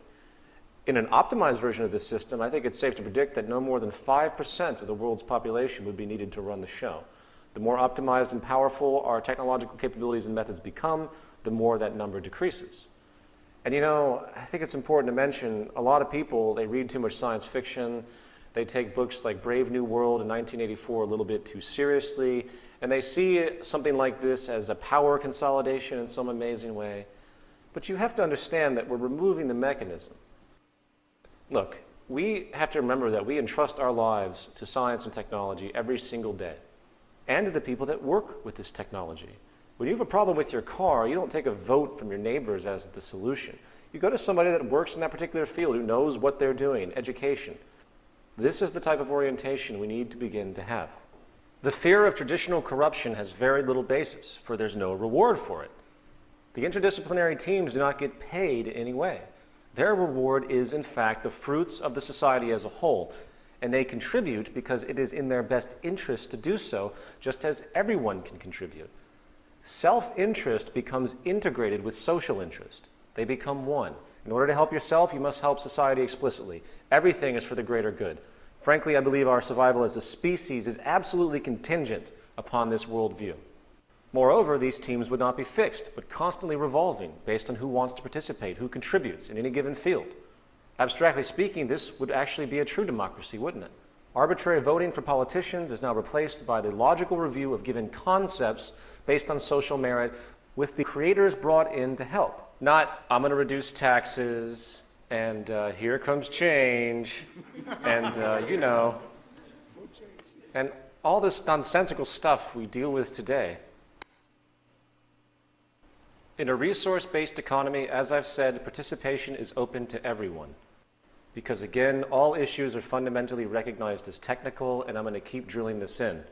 In an optimized version of this system, I think it's safe to predict that no more than 5% of the world's population would be needed to run the show. The more optimized and powerful our technological capabilities and methods become, the more that number decreases. And you know, I think it's important to mention a lot of people, they read too much science fiction, they take books like Brave New World in 1984 a little bit too seriously, and they see something like this as a power consolidation in some amazing way. But you have to understand that we're removing the mechanism. Look, we have to remember that we entrust our lives to science and technology every single day and to the people that work with this technology. When you have a problem with your car, you don't take a vote from your neighbors as the solution. You go to somebody that works in that particular field who knows what they're doing, education. This is the type of orientation we need to begin to have. The fear of traditional corruption has very little basis, for there's no reward for it. The interdisciplinary teams do not get paid in any way. Their reward is, in fact, the fruits of the society as a whole, and they contribute because it is in their best interest to do so, just as everyone can contribute. Self-interest becomes integrated with social interest. They become one. In order to help yourself, you must help society explicitly. Everything is for the greater good. Frankly, I believe our survival as a species is absolutely contingent upon this worldview. Moreover, these teams would not be fixed, but constantly revolving based on who wants to participate, who contributes in any given field. Abstractly speaking, this would actually be a true democracy, wouldn't it? Arbitrary voting for politicians is now replaced by the logical review of given concepts based on social merit with the creators brought in to help. Not, I'm going to reduce taxes, and uh, here comes change, and uh, you know, and all this nonsensical stuff we deal with today. In a resource-based economy, as I've said, participation is open to everyone. Because again, all issues are fundamentally recognized as technical, and I'm going to keep drilling this in.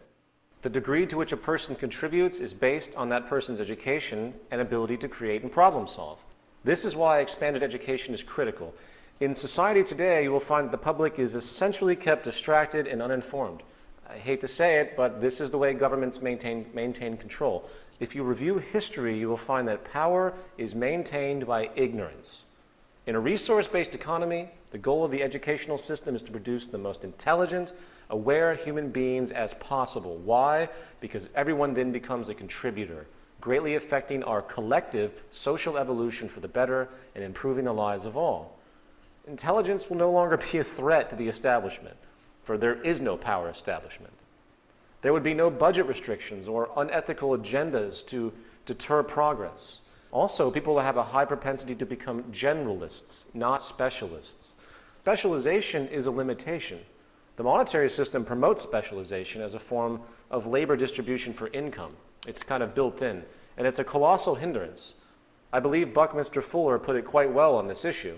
The degree to which a person contributes is based on that person's education and ability to create and problem solve. This is why expanded education is critical. In society today, you will find that the public is essentially kept distracted and uninformed. I hate to say it, but this is the way governments maintain, maintain control. If you review history, you will find that power is maintained by ignorance. In a resource-based economy, the goal of the educational system is to produce the most intelligent, aware human beings as possible. Why? Because everyone then becomes a contributor, greatly affecting our collective social evolution for the better and improving the lives of all. Intelligence will no longer be a threat to the establishment, for there is no power establishment. There would be no budget restrictions or unethical agendas to deter progress. Also, people have a high propensity to become generalists, not specialists. Specialization is a limitation. The monetary system promotes specialization as a form of labor distribution for income. It's kind of built in, and it's a colossal hindrance. I believe Buckminster Fuller put it quite well on this issue.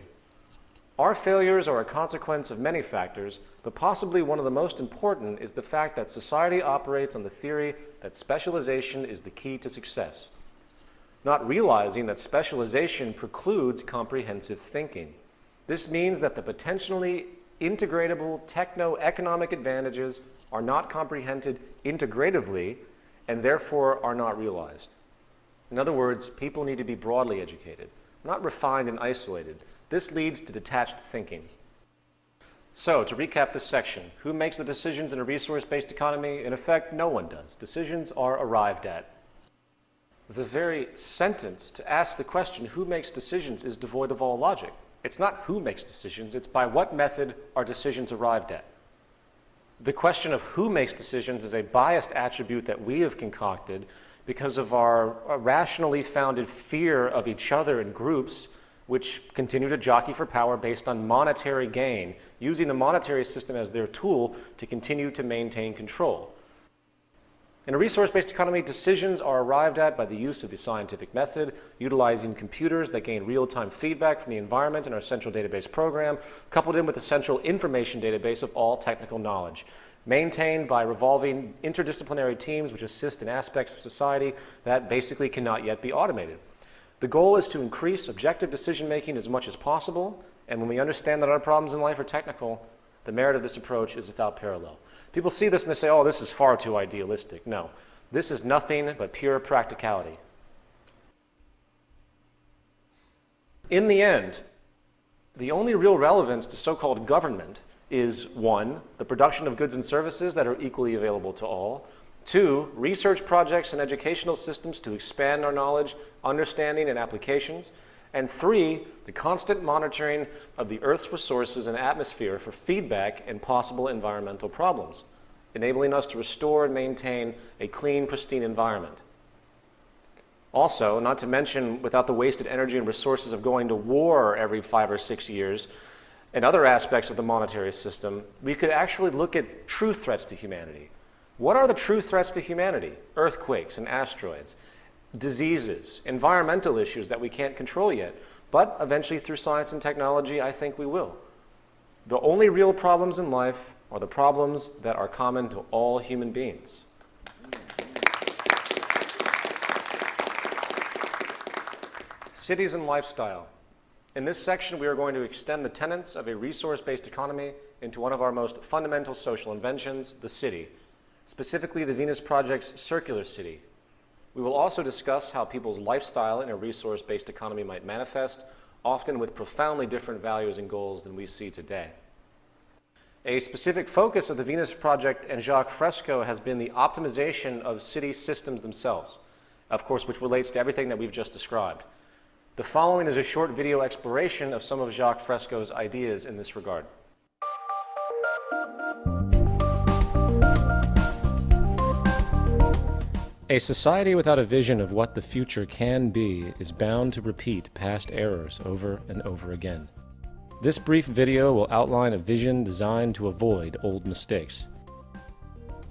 Our failures are a consequence of many factors, but possibly one of the most important is the fact that society operates on the theory that specialization is the key to success, not realizing that specialization precludes comprehensive thinking. This means that the potentially integratable techno-economic advantages are not comprehended integratively and therefore are not realized. In other words, people need to be broadly educated, not refined and isolated. This leads to detached thinking. So, to recap this section, who makes the decisions in a resource-based economy? In effect, no one does. Decisions are arrived at. The very sentence to ask the question, who makes decisions, is devoid of all logic. It's not who makes decisions, it's by what method are decisions arrived at. The question of who makes decisions is a biased attribute that we have concocted because of our uh, rationally founded fear of each other in groups which continue to jockey for power based on monetary gain, using the monetary system as their tool to continue to maintain control. In a resource-based economy, decisions are arrived at by the use of the scientific method, utilizing computers that gain real-time feedback from the environment in our central database program, coupled in with a central information database of all technical knowledge, maintained by revolving interdisciplinary teams which assist in aspects of society that basically cannot yet be automated. The goal is to increase objective decision-making as much as possible, and when we understand that our problems in life are technical, the merit of this approach is without parallel. People see this and they say, oh, this is far too idealistic. No, this is nothing but pure practicality. In the end, the only real relevance to so-called government is one, the production of goods and services that are equally available to all, two, research projects and educational systems to expand our knowledge, understanding, and applications, and three, the constant monitoring of the Earth's resources and atmosphere for feedback and possible environmental problems, enabling us to restore and maintain a clean, pristine environment. Also, not to mention without the wasted energy and resources of going to war every five or six years and other aspects of the monetary system, we could actually look at true threats to humanity. What are the true threats to humanity? Earthquakes and asteroids diseases, environmental issues that we can't control yet. But eventually through science and technology, I think we will. The only real problems in life are the problems that are common to all human beings. Cities and lifestyle. In this section, we are going to extend the tenets of a resource-based economy into one of our most fundamental social inventions, the city, specifically the Venus Project's circular city, we will also discuss how people's lifestyle in a resource-based economy might manifest, often with profoundly different values and goals than we see today. A specific focus of the Venus Project and Jacques Fresco has been the optimization of city systems themselves, of course, which relates to everything that we've just described. The following is a short video exploration of some of Jacques Fresco's ideas in this regard. A society without a vision of what the future can be is bound to repeat past errors over and over again. This brief video will outline a vision designed to avoid old mistakes.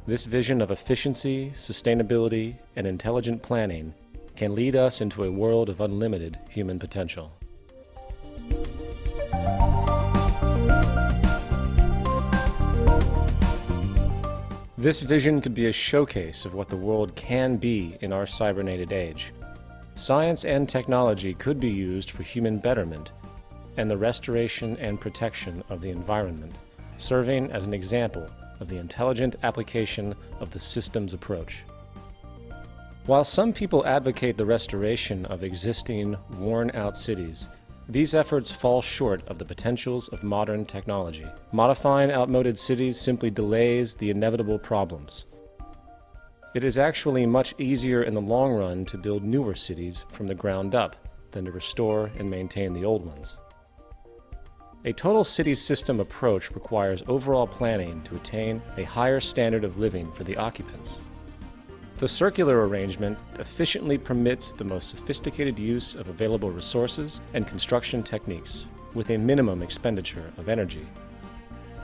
This vision of efficiency, sustainability, and intelligent planning can lead us into a world of unlimited human potential. This vision could be a showcase of what the world can be in our cybernated age. Science and technology could be used for human betterment and the restoration and protection of the environment, serving as an example of the intelligent application of the systems approach. While some people advocate the restoration of existing, worn-out cities, these efforts fall short of the potentials of modern technology. Modifying outmoded cities simply delays the inevitable problems. It is actually much easier in the long run to build newer cities from the ground up than to restore and maintain the old ones. A total city system approach requires overall planning to attain a higher standard of living for the occupants. The circular arrangement efficiently permits the most sophisticated use of available resources and construction techniques, with a minimum expenditure of energy.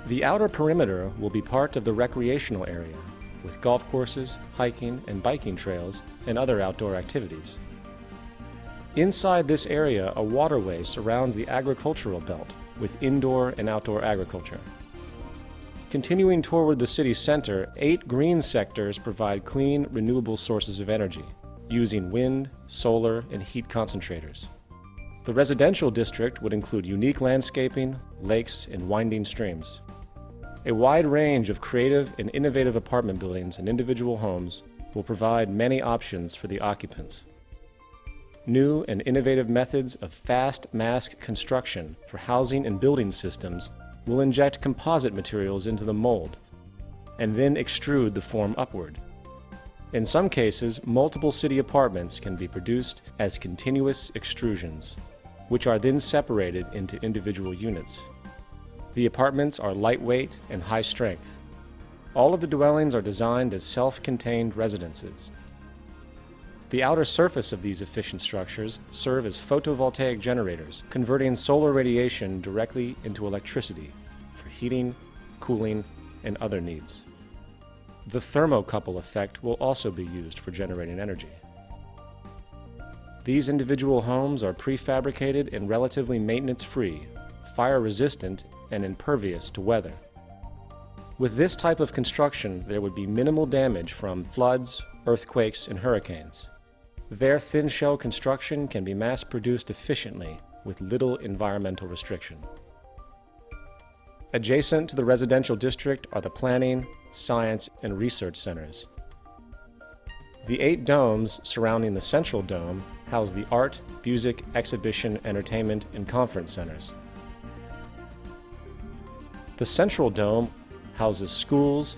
The outer perimeter will be part of the recreational area, with golf courses, hiking and biking trails, and other outdoor activities. Inside this area, a waterway surrounds the agricultural belt, with indoor and outdoor agriculture. Continuing toward the city center, eight green sectors provide clean, renewable sources of energy, using wind, solar, and heat concentrators. The residential district would include unique landscaping, lakes, and winding streams. A wide range of creative and innovative apartment buildings and individual homes will provide many options for the occupants. New and innovative methods of fast mask construction for housing and building systems will inject composite materials into the mold and then extrude the form upward. In some cases, multiple city apartments can be produced as continuous extrusions, which are then separated into individual units. The apartments are lightweight and high strength. All of the dwellings are designed as self-contained residences. The outer surface of these efficient structures serve as photovoltaic generators, converting solar radiation directly into electricity for heating, cooling, and other needs. The thermocouple effect will also be used for generating energy. These individual homes are prefabricated and relatively maintenance-free, fire-resistant, and impervious to weather. With this type of construction, there would be minimal damage from floods, earthquakes, and hurricanes. Their thin shell construction can be mass produced efficiently with little environmental restriction. Adjacent to the residential district are the planning, science, and research centers. The eight domes surrounding the central dome house the art, music, exhibition, entertainment, and conference centers. The central dome houses schools,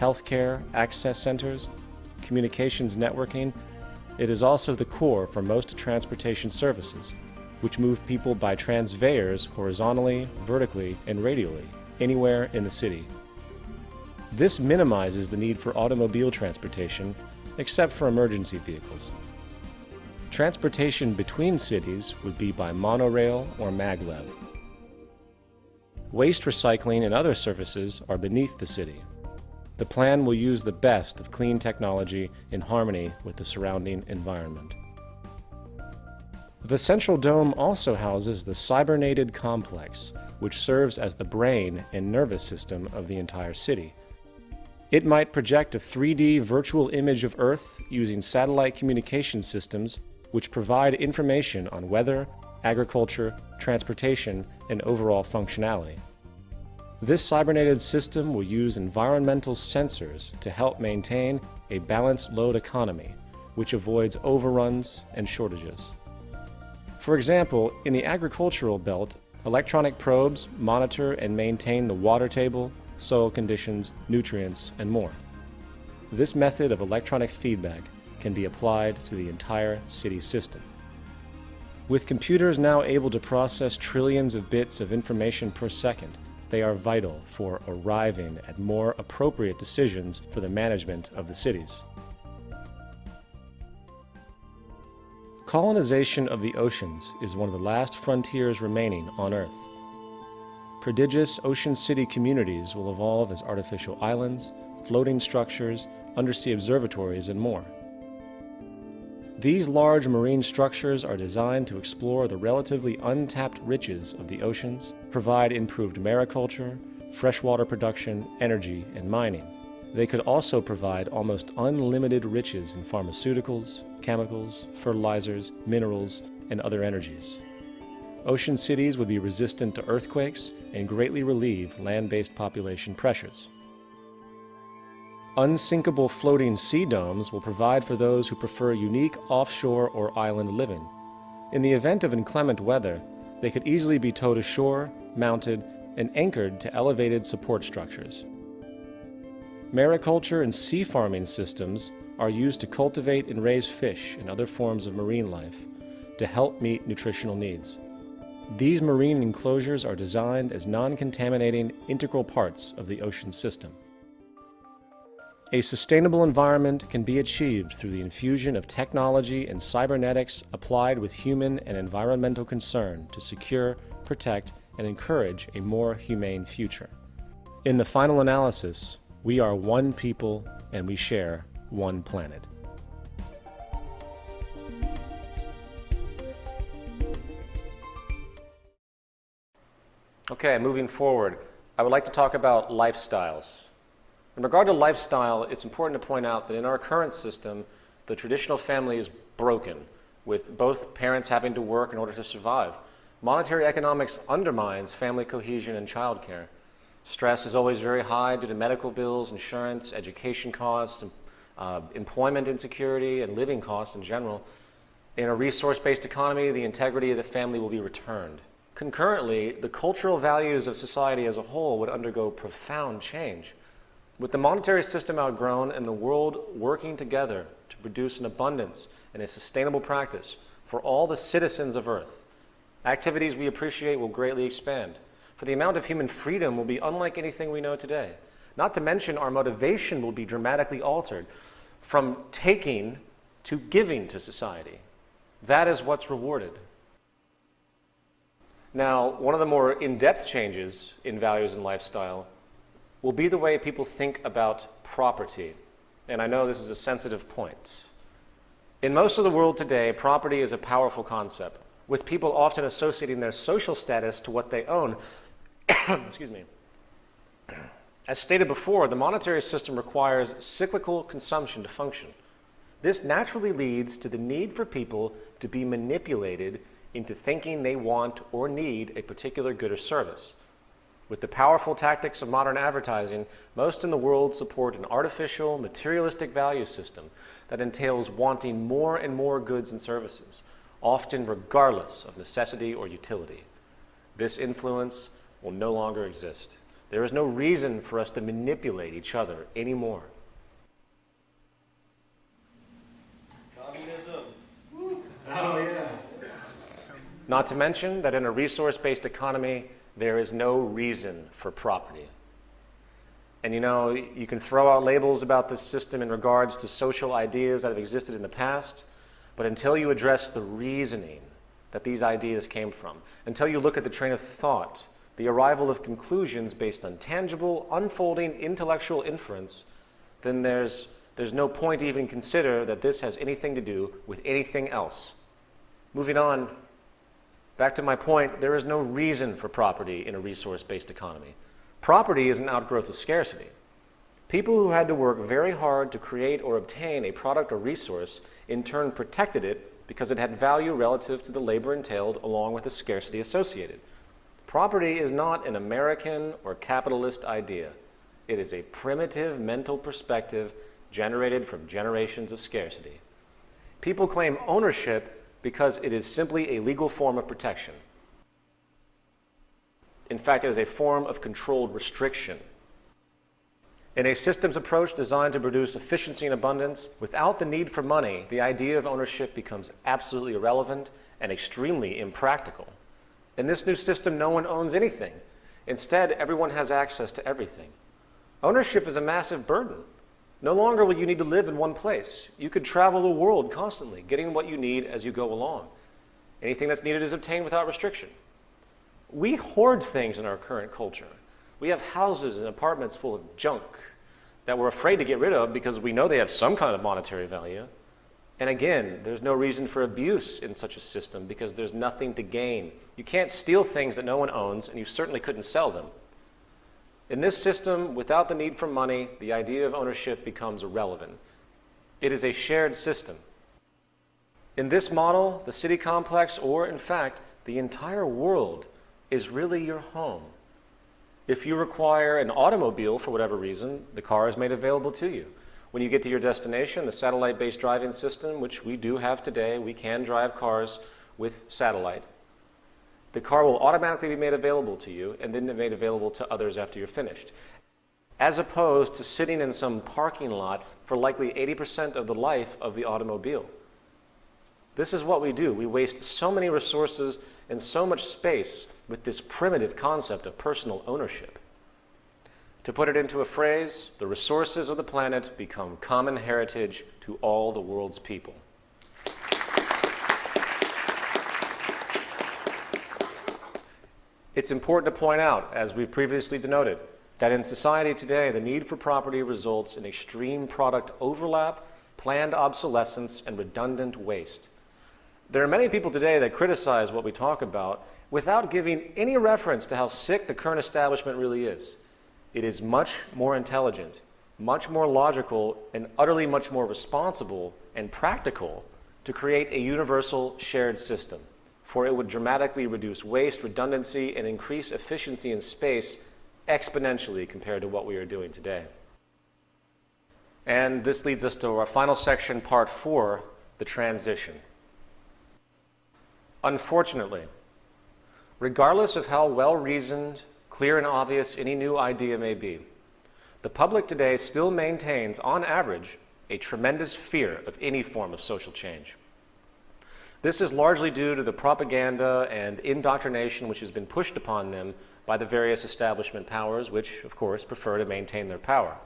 healthcare, access centers, communications networking. It is also the core for most transportation services, which move people by transveyors horizontally, vertically, and radially, anywhere in the city. This minimizes the need for automobile transportation, except for emergency vehicles. Transportation between cities would be by monorail or maglev. Waste recycling and other services are beneath the city. The plan will use the best of clean technology in harmony with the surrounding environment. The Central Dome also houses the cybernated complex, which serves as the brain and nervous system of the entire city. It might project a 3D virtual image of Earth using satellite communication systems which provide information on weather, agriculture, transportation, and overall functionality. This cybernated system will use environmental sensors to help maintain a balanced load economy, which avoids overruns and shortages. For example, in the agricultural belt, electronic probes monitor and maintain the water table, soil conditions, nutrients, and more. This method of electronic feedback can be applied to the entire city system. With computers now able to process trillions of bits of information per second, they are vital for arriving at more appropriate decisions for the management of the cities. Colonization of the oceans is one of the last frontiers remaining on Earth. Prodigious ocean city communities will evolve as artificial islands, floating structures, undersea observatories, and more. These large marine structures are designed to explore the relatively untapped riches of the oceans, provide improved mariculture, freshwater production, energy, and mining. They could also provide almost unlimited riches in pharmaceuticals, chemicals, fertilizers, minerals, and other energies. Ocean cities would be resistant to earthquakes and greatly relieve land-based population pressures. Unsinkable floating sea domes will provide for those who prefer unique offshore or island living. In the event of inclement weather, they could easily be towed ashore, mounted, and anchored to elevated support structures. Mariculture and sea farming systems are used to cultivate and raise fish and other forms of marine life to help meet nutritional needs. These marine enclosures are designed as non-contaminating integral parts of the ocean system. A sustainable environment can be achieved through the infusion of technology and cybernetics applied with human and environmental concern to secure, protect, and encourage a more humane future. In the final analysis, we are one people and we share one planet. Okay, moving forward, I would like to talk about lifestyles. In regard to lifestyle, it's important to point out that in our current system, the traditional family is broken, with both parents having to work in order to survive. Monetary economics undermines family cohesion and childcare. Stress is always very high due to medical bills, insurance, education costs, uh, employment insecurity, and living costs in general. In a resource-based economy, the integrity of the family will be returned. Concurrently, the cultural values of society as a whole would undergo profound change. With the monetary system outgrown and the world working together to produce an abundance and a sustainable practice for all the citizens of Earth, activities we appreciate will greatly expand for the amount of human freedom will be unlike anything we know today. Not to mention our motivation will be dramatically altered from taking to giving to society. That is what's rewarded. Now, one of the more in-depth changes in values and lifestyle will be the way people think about property. And I know this is a sensitive point. In most of the world today, property is a powerful concept, with people often associating their social status to what they own. Excuse me. As stated before, the monetary system requires cyclical consumption to function. This naturally leads to the need for people to be manipulated into thinking they want or need a particular good or service. With the powerful tactics of modern advertising, most in the world support an artificial, materialistic value system that entails wanting more and more goods and services, often regardless of necessity or utility. This influence will no longer exist. There is no reason for us to manipulate each other anymore. Oh, yeah. Not to mention that in a resource-based economy, there is no reason for property. And you know, you can throw out labels about this system in regards to social ideas that have existed in the past, but until you address the reasoning that these ideas came from, until you look at the train of thought, the arrival of conclusions based on tangible, unfolding intellectual inference, then there's, there's no point to even consider that this has anything to do with anything else. Moving on, back to my point, there is no reason for property in a resource-based economy. Property is an outgrowth of scarcity. People who had to work very hard to create or obtain a product or resource in turn protected it because it had value relative to the labor entailed along with the scarcity associated. Property is not an American or capitalist idea. It is a primitive mental perspective generated from generations of scarcity. People claim ownership because it is simply a legal form of protection. In fact, it is a form of controlled restriction. In a systems approach designed to produce efficiency and abundance, without the need for money, the idea of ownership becomes absolutely irrelevant and extremely impractical. In this new system, no one owns anything. Instead, everyone has access to everything. Ownership is a massive burden. No longer will you need to live in one place. You could travel the world constantly, getting what you need as you go along. Anything that's needed is obtained without restriction. We hoard things in our current culture. We have houses and apartments full of junk that we're afraid to get rid of because we know they have some kind of monetary value. And again, there's no reason for abuse in such a system because there's nothing to gain. You can't steal things that no one owns, and you certainly couldn't sell them. In this system, without the need for money, the idea of ownership becomes irrelevant. It is a shared system. In this model, the city complex, or in fact, the entire world, is really your home. If you require an automobile for whatever reason, the car is made available to you. When you get to your destination, the satellite-based driving system, which we do have today, we can drive cars with satellite. The car will automatically be made available to you and then made available to others after you're finished. As opposed to sitting in some parking lot for likely 80% of the life of the automobile. This is what we do. We waste so many resources and so much space with this primitive concept of personal ownership. To put it into a phrase, the resources of the planet become common heritage to all the world's people. It's important to point out, as we've previously denoted, that in society today, the need for property results in extreme product overlap, planned obsolescence, and redundant waste. There are many people today that criticize what we talk about without giving any reference to how sick the current establishment really is. It is much more intelligent, much more logical, and utterly much more responsible and practical to create a universal shared system, for it would dramatically reduce waste, redundancy, and increase efficiency in space exponentially compared to what we are doing today. And this leads us to our final section, part four, the transition. Unfortunately, regardless of how well reasoned, clear, and obvious any new idea may be, the public today still maintains, on average, a tremendous fear of any form of social change. This is largely due to the propaganda and indoctrination which has been pushed upon them by the various establishment powers, which, of course, prefer to maintain their power.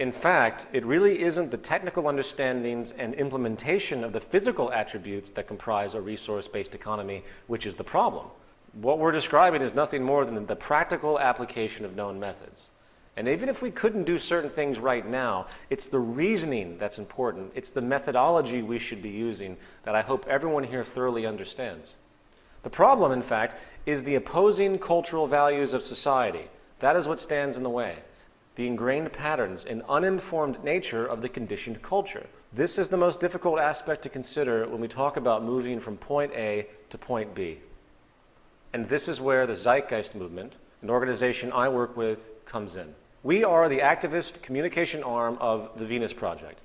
In fact, it really isn't the technical understandings and implementation of the physical attributes that comprise a resource-based economy which is the problem. What we're describing is nothing more than the practical application of known methods. And even if we couldn't do certain things right now, it's the reasoning that's important. It's the methodology we should be using that I hope everyone here thoroughly understands. The problem, in fact, is the opposing cultural values of society. That is what stands in the way. The ingrained patterns and uninformed nature of the conditioned culture. This is the most difficult aspect to consider when we talk about moving from point A to point B. And this is where the Zeitgeist movement, an organization I work with, comes in. We are the activist communication arm of the Venus Project.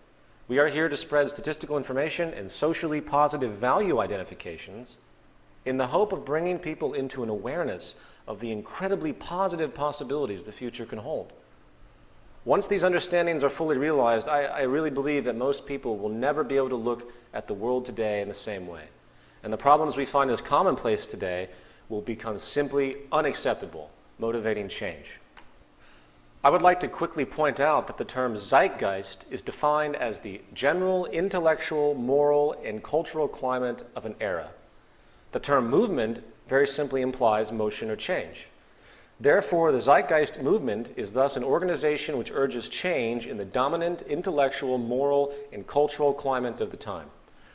We are here to spread statistical information and socially positive value identifications in the hope of bringing people into an awareness of the incredibly positive possibilities the future can hold. Once these understandings are fully realized, I, I, really believe that most people will never be able to look at the world today in the same way. And the problems we find as commonplace today will become simply unacceptable, motivating change. I would like to quickly point out that the term zeitgeist is defined as the general intellectual, moral, and cultural climate of an era. The term movement very simply implies motion or change. Therefore, the Zeitgeist movement is thus an organization which urges change in the dominant intellectual, moral, and cultural climate of the time,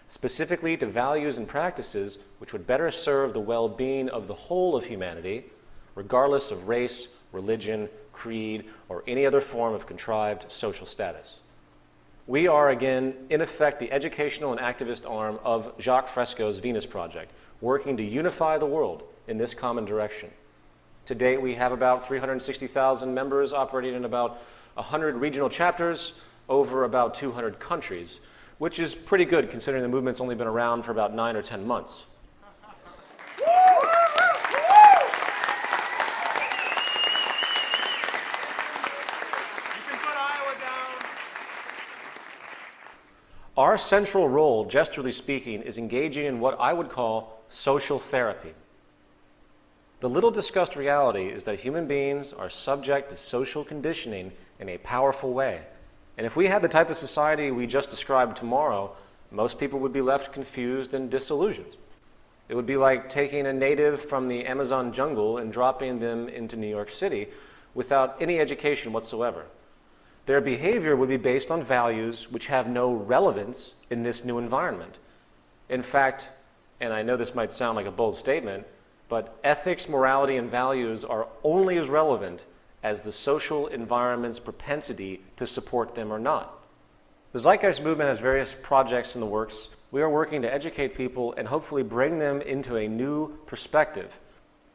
specifically to values and practices which would better serve the well-being of the whole of humanity, regardless of race, religion, creed, or any other form of contrived social status. We are, again, in effect, the educational and activist arm of Jacques Fresco's Venus Project, working to unify the world in this common direction. To date, we have about 360,000 members operating in about 100 regional chapters over about 200 countries, which is pretty good considering the movement's only been around for about nine or 10 months. Our central role, gesturally speaking, is engaging in what I would call social therapy. The little discussed reality is that human beings are subject to social conditioning in a powerful way. And if we had the type of society we just described tomorrow, most people would be left confused and disillusioned. It would be like taking a native from the Amazon jungle and dropping them into New York City without any education whatsoever. Their behavior would be based on values which have no relevance in this new environment. In fact, and I know this might sound like a bold statement, but ethics, morality, and values are only as relevant as the social environment's propensity to support them or not. The Zeitgeist movement has various projects in the works. We are working to educate people and hopefully bring them into a new perspective.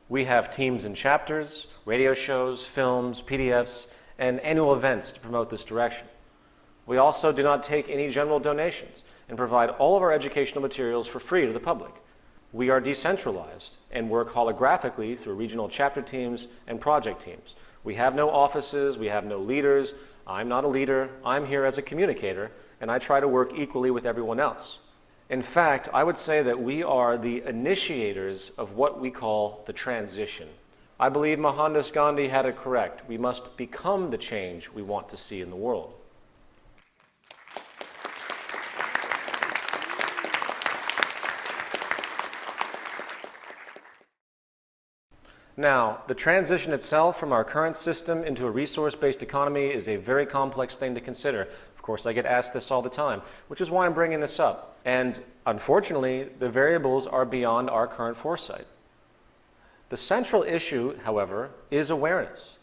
We have teams and chapters, radio shows, films, PDFs, and annual events to promote this direction. We also do not take any general donations and provide all of our educational materials for free to the public. We are decentralized and work holographically through regional chapter teams and project teams. We have no offices, we have no leaders. I'm not a leader, I'm here as a communicator, and I try to work equally with everyone else. In fact, I would say that we are the initiators of what we call the transition. I believe Mohandas Gandhi had it correct. We must become the change we want to see in the world. Now, the transition itself from our current system into a resource-based economy is a very complex thing to consider. Of course, I get asked this all the time, which is why I'm bringing this up. And unfortunately, the variables are beyond our current foresight. The central issue, however, is awareness.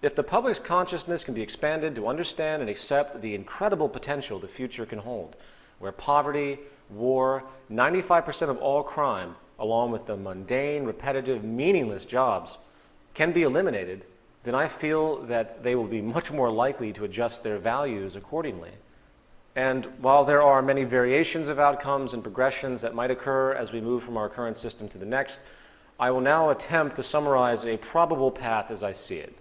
If the public's consciousness can be expanded to understand and accept the incredible potential the future can hold, where poverty, war, 95% of all crime, along with the mundane, repetitive, meaningless jobs, can be eliminated, then I feel that they will be much more likely to adjust their values accordingly. And while there are many variations of outcomes and progressions that might occur as we move from our current system to the next, I will now attempt to summarize a probable path as I see it.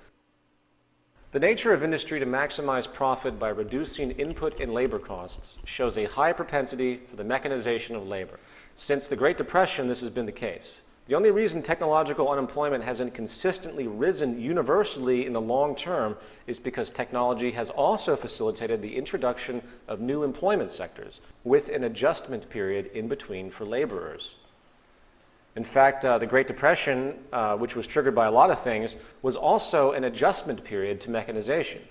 The nature of industry to maximize profit by reducing input and labor costs shows a high propensity for the mechanization of labor. Since the Great Depression, this has been the case. The only reason technological unemployment hasn't consistently risen universally in the long term is because technology has also facilitated the introduction of new employment sectors with an adjustment period in between for laborers. In fact, uh, the Great Depression, uh, which was triggered by a lot of things, was also an adjustment period to mechanization.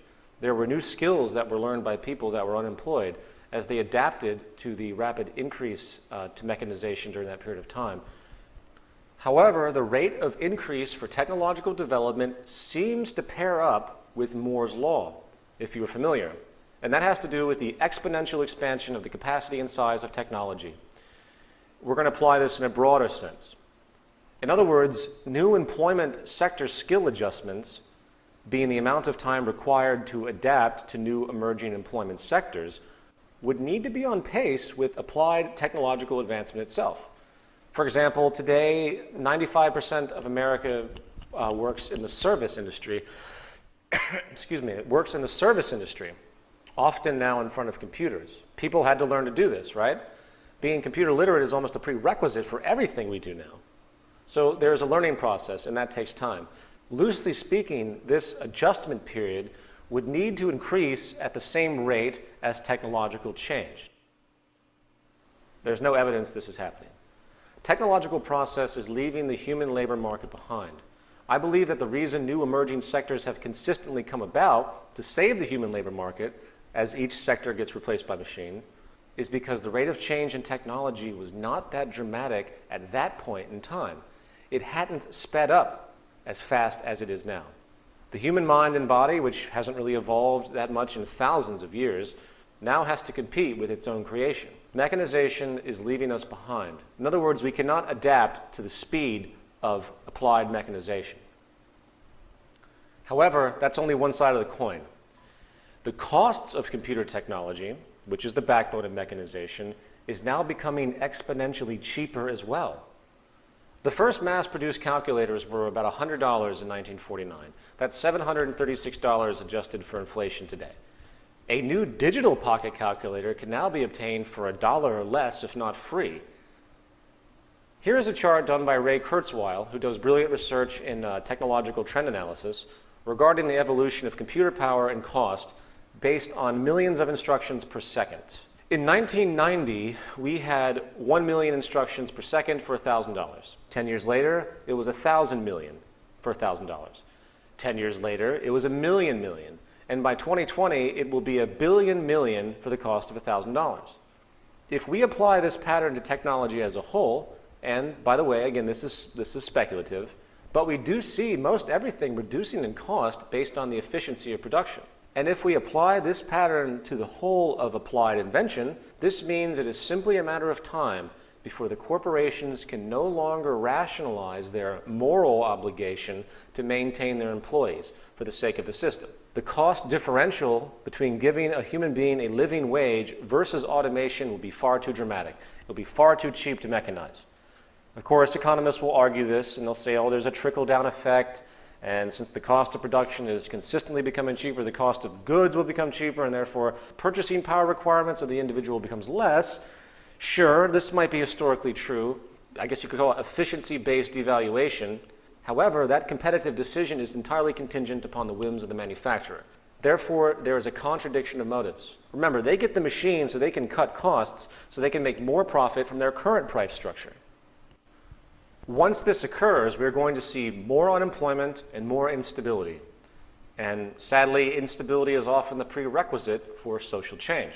There were new skills that were learned by people that were unemployed as they adapted to the rapid increase uh, to mechanization during that period of time. However, the rate of increase for technological development seems to pair up with Moore's law, if you are familiar. And that has to do with the exponential expansion of the capacity and size of technology. We're going to apply this in a broader sense. In other words, new employment sector skill adjustments, being the amount of time required to adapt to new emerging employment sectors, would need to be on pace with applied technological advancement itself. For example, today, 95% of America uh, works in the service industry. Excuse me, it works in the service industry, often now in front of computers. People had to learn to do this, right? Being computer literate is almost a prerequisite for everything we do now. So there's a learning process, and that takes time. Loosely speaking, this adjustment period would need to increase at the same rate as technological change. There's no evidence this is happening. Technological process is leaving the human labor market behind. I believe that the reason new emerging sectors have consistently come about to save the human labor market as each sector gets replaced by machine is because the rate of change in technology was not that dramatic at that point in time. It hadn't sped up as fast as it is now. The human mind and body, which hasn't really evolved that much in thousands of years, now has to compete with its own creation. Mechanization is leaving us behind. In other words, we cannot adapt to the speed of applied mechanization. However, that's only one side of the coin. The costs of computer technology, which is the backbone of mechanization, is now becoming exponentially cheaper as well. The first mass-produced calculators were about $100 in 1949. That's $736 adjusted for inflation today. A new digital pocket calculator can now be obtained for a dollar or less, if not free. Here is a chart done by Ray Kurzweil, who does brilliant research in uh, technological trend analysis regarding the evolution of computer power and cost based on millions of instructions per second. In 1990, we had 1 million instructions per second for $1,000. 10 years later, it was 1,000 million for $1,000. 10 years later, it was a million million and by 2020, it will be a billion million for the cost of $1,000. If we apply this pattern to technology as a whole, and by the way, again, this is, this is speculative, but we do see most everything reducing in cost based on the efficiency of production. And if we apply this pattern to the whole of applied invention, this means it is simply a matter of time before the corporations can no longer rationalize their moral obligation to maintain their employees for the sake of the system the cost differential between giving a human being a living wage versus automation will be far too dramatic. It'll be far too cheap to mechanize. Of course, economists will argue this and they'll say, oh, there's a trickle down effect. And since the cost of production is consistently becoming cheaper, the cost of goods will become cheaper, and therefore purchasing power requirements of the individual becomes less. Sure, this might be historically true. I guess you could call it efficiency based devaluation. However, that competitive decision is entirely contingent upon the whims of the manufacturer. Therefore, there is a contradiction of motives. Remember, they get the machine so they can cut costs, so they can make more profit from their current price structure. Once this occurs, we're going to see more unemployment and more instability. And sadly, instability is often the prerequisite for social change.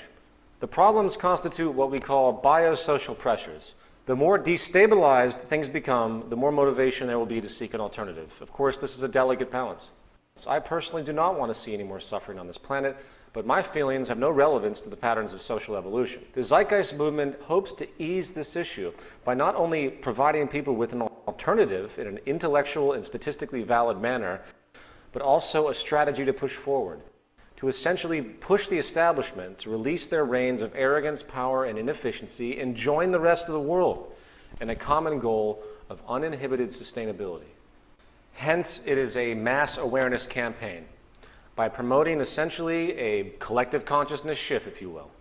The problems constitute what we call biosocial pressures, the more destabilized things become, the more motivation there will be to seek an alternative. Of course, this is a delicate balance. So I personally do not want to see any more suffering on this planet, but my feelings have no relevance to the patterns of social evolution. The Zeitgeist movement hopes to ease this issue by not only providing people with an alternative in an intellectual and statistically valid manner, but also a strategy to push forward to essentially push the establishment to release their reins of arrogance, power, and inefficiency and join the rest of the world in a common goal of uninhibited sustainability. Hence, it is a mass awareness campaign by promoting essentially a collective consciousness shift, if you will.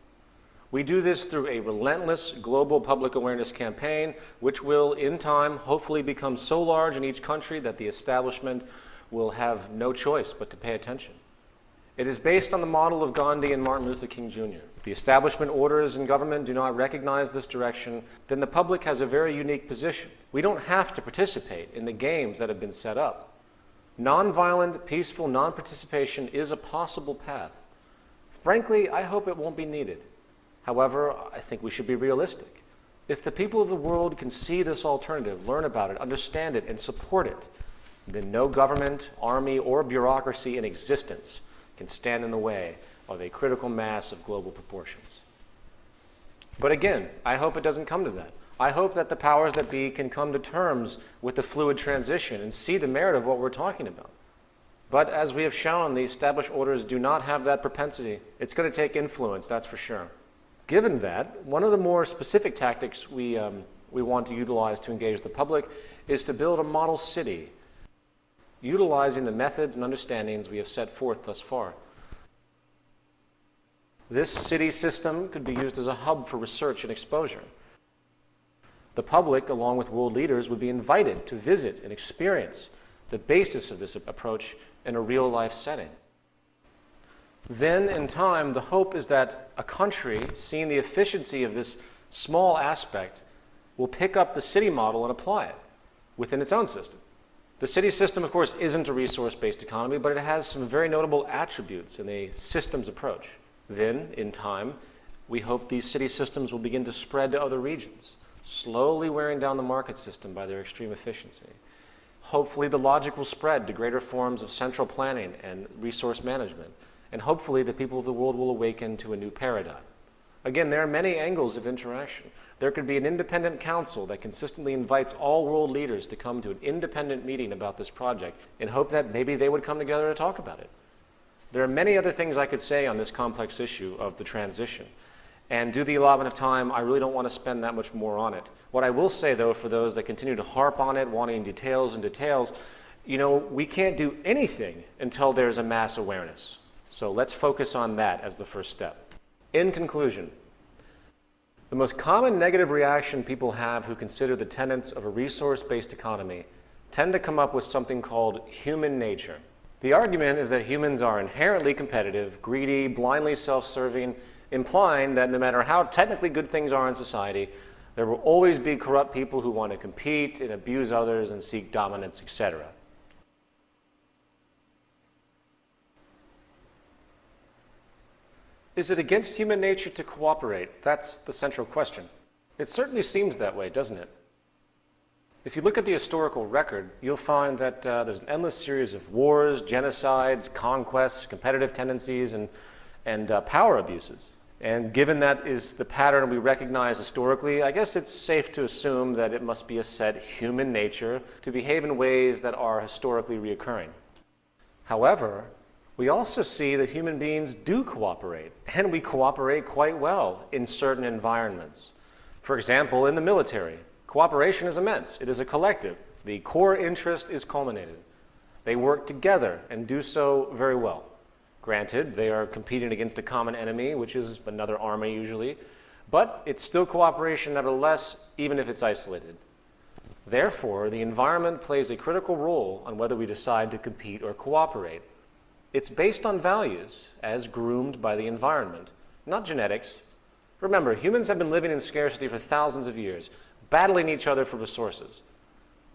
We do this through a relentless global public awareness campaign, which will, in time, hopefully become so large in each country that the establishment will have no choice but to pay attention. It is based on the model of Gandhi and Martin Luther King Jr. If the establishment orders and government do not recognize this direction, then the public has a very unique position. We don't have to participate in the games that have been set up. Nonviolent, peaceful non participation is a possible path. Frankly, I hope it won't be needed. However, I think we should be realistic. If the people of the world can see this alternative, learn about it, understand it, and support it, then no government, army, or bureaucracy in existence can stand in the way of a critical mass of global proportions. But again, I hope it doesn't come to that. I hope that the powers that be can come to terms with the fluid transition and see the merit of what we're talking about. But as we have shown, the established orders do not have that propensity. It's going to take influence, that's for sure. Given that, one of the more specific tactics we, um, we want to utilize to engage the public is to build a model city, utilizing the methods and understandings we have set forth thus far. This city system could be used as a hub for research and exposure. The public, along with world leaders, would be invited to visit and experience the basis of this approach in a real life setting. Then, in time, the hope is that a country, seeing the efficiency of this small aspect, will pick up the city model and apply it within its own system. The city system, of course, isn't a resource based economy, but it has some very notable attributes in a systems approach. Then, in time, we hope these city systems will begin to spread to other regions, slowly wearing down the market system by their extreme efficiency. Hopefully, the logic will spread to greater forms of central planning and resource management and hopefully the people of the world will awaken to a new paradigm. Again, there are many angles of interaction. There could be an independent council that consistently invites all world leaders to come to an independent meeting about this project in hope that maybe they would come together to talk about it. There are many other things I could say on this complex issue of the transition. And to the allotment of time, I really don't want to spend that much more on it. What I will say, though, for those that continue to harp on it, wanting details and details, you know, we can't do anything until there's a mass awareness. So let's focus on that as the first step. In conclusion, the most common negative reaction people have who consider the tenets of a resource-based economy tend to come up with something called human nature. The argument is that humans are inherently competitive, greedy, blindly self-serving, implying that no matter how technically good things are in society, there will always be corrupt people who want to compete and abuse others and seek dominance, etc. Is it against human nature to cooperate? That's the central question. It certainly seems that way, doesn't it? If you look at the historical record, you'll find that uh, there's an endless series of wars, genocides, conquests, competitive tendencies, and, and uh, power abuses. And given that is the pattern we recognize historically, I guess it's safe to assume that it must be a set human nature to behave in ways that are historically reoccurring. However, we also see that human beings do cooperate, and we cooperate quite well in certain environments. For example, in the military, cooperation is immense. It is a collective. The core interest is culminated. They work together and do so very well. Granted, they are competing against a common enemy, which is another army usually, but it's still cooperation nevertheless, even if it's isolated. Therefore, the environment plays a critical role on whether we decide to compete or cooperate. It's based on values as groomed by the environment, not genetics. Remember, humans have been living in scarcity for thousands of years, battling each other for resources.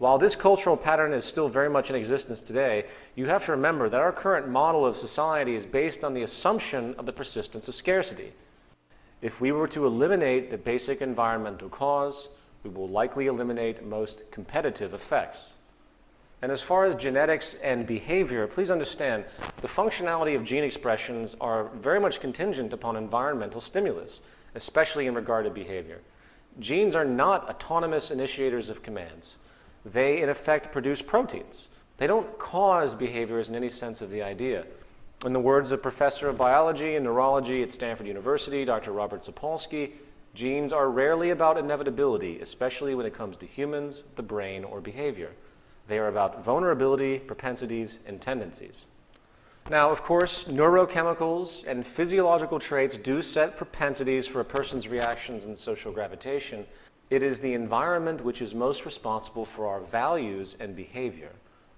While this cultural pattern is still very much in existence today, you have to remember that our current model of society is based on the assumption of the persistence of scarcity. If we were to eliminate the basic environmental cause, we will likely eliminate most competitive effects. And as far as genetics and behavior, please understand the functionality of gene expressions are very much contingent upon environmental stimulus, especially in regard to behavior. Genes are not autonomous initiators of commands. They, in effect, produce proteins. They don't cause behaviors in any sense of the idea. In the words of Professor of Biology and Neurology at Stanford University, Dr. Robert Sapolsky, genes are rarely about inevitability, especially when it comes to humans, the brain, or behavior. They are about vulnerability, propensities, and tendencies. Now, of course, neurochemicals and physiological traits do set propensities for a person's reactions and social gravitation. It is the environment which is most responsible for our values and behavior.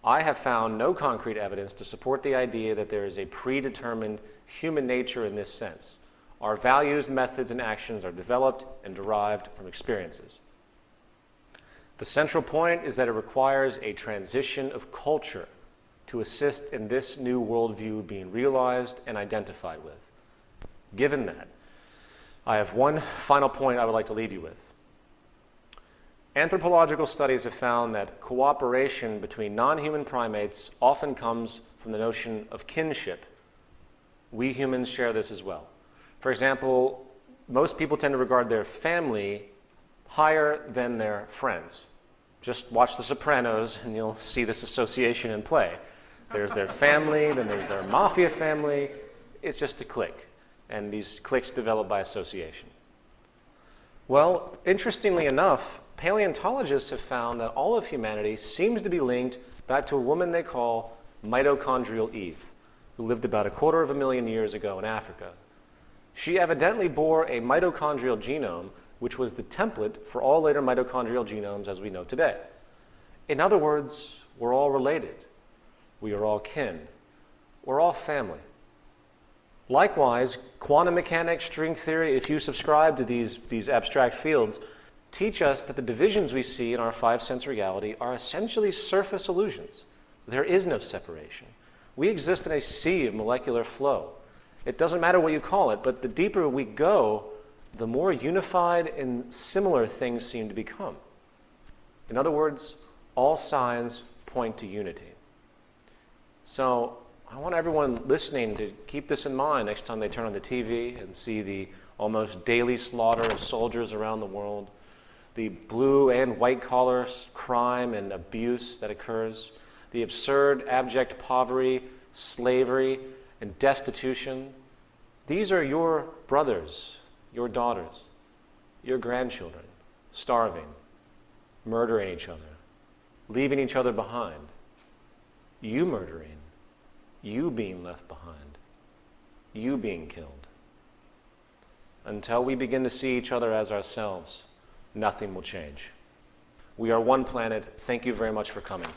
I have found no concrete evidence to support the idea that there is a predetermined human nature in this sense. Our values, methods, and actions are developed and derived from experiences. The central point is that it requires a transition of culture to assist in this new worldview being realized and identified with. Given that, I have one final point I would like to leave you with. Anthropological studies have found that cooperation between non human primates often comes from the notion of kinship. We humans share this as well. For example, most people tend to regard their family higher than their friends. Just watch The Sopranos and you'll see this association in play. There's their family, then there's their mafia family. It's just a clique. And these cliques develop by association. Well, interestingly enough, paleontologists have found that all of humanity seems to be linked back to a woman they call mitochondrial Eve, who lived about a quarter of a million years ago in Africa. She evidently bore a mitochondrial genome which was the template for all later mitochondrial genomes as we know today. In other words, we're all related. We are all kin. We're all family. Likewise, quantum mechanics, string theory, if you subscribe to these, these abstract fields, teach us that the divisions we see in our five sense reality are essentially surface illusions. There is no separation. We exist in a sea of molecular flow. It doesn't matter what you call it, but the deeper we go, the more unified and similar things seem to become. In other words, all signs point to unity. So I want everyone listening to keep this in mind next time they turn on the TV and see the almost daily slaughter of soldiers around the world, the blue and white collar crime and abuse that occurs, the absurd, abject poverty, slavery, and destitution. These are your brothers your daughters, your grandchildren, starving, murdering each other, leaving each other behind, you murdering, you being left behind, you being killed. Until we begin to see each other as ourselves, nothing will change. We are one planet. Thank you very much for coming.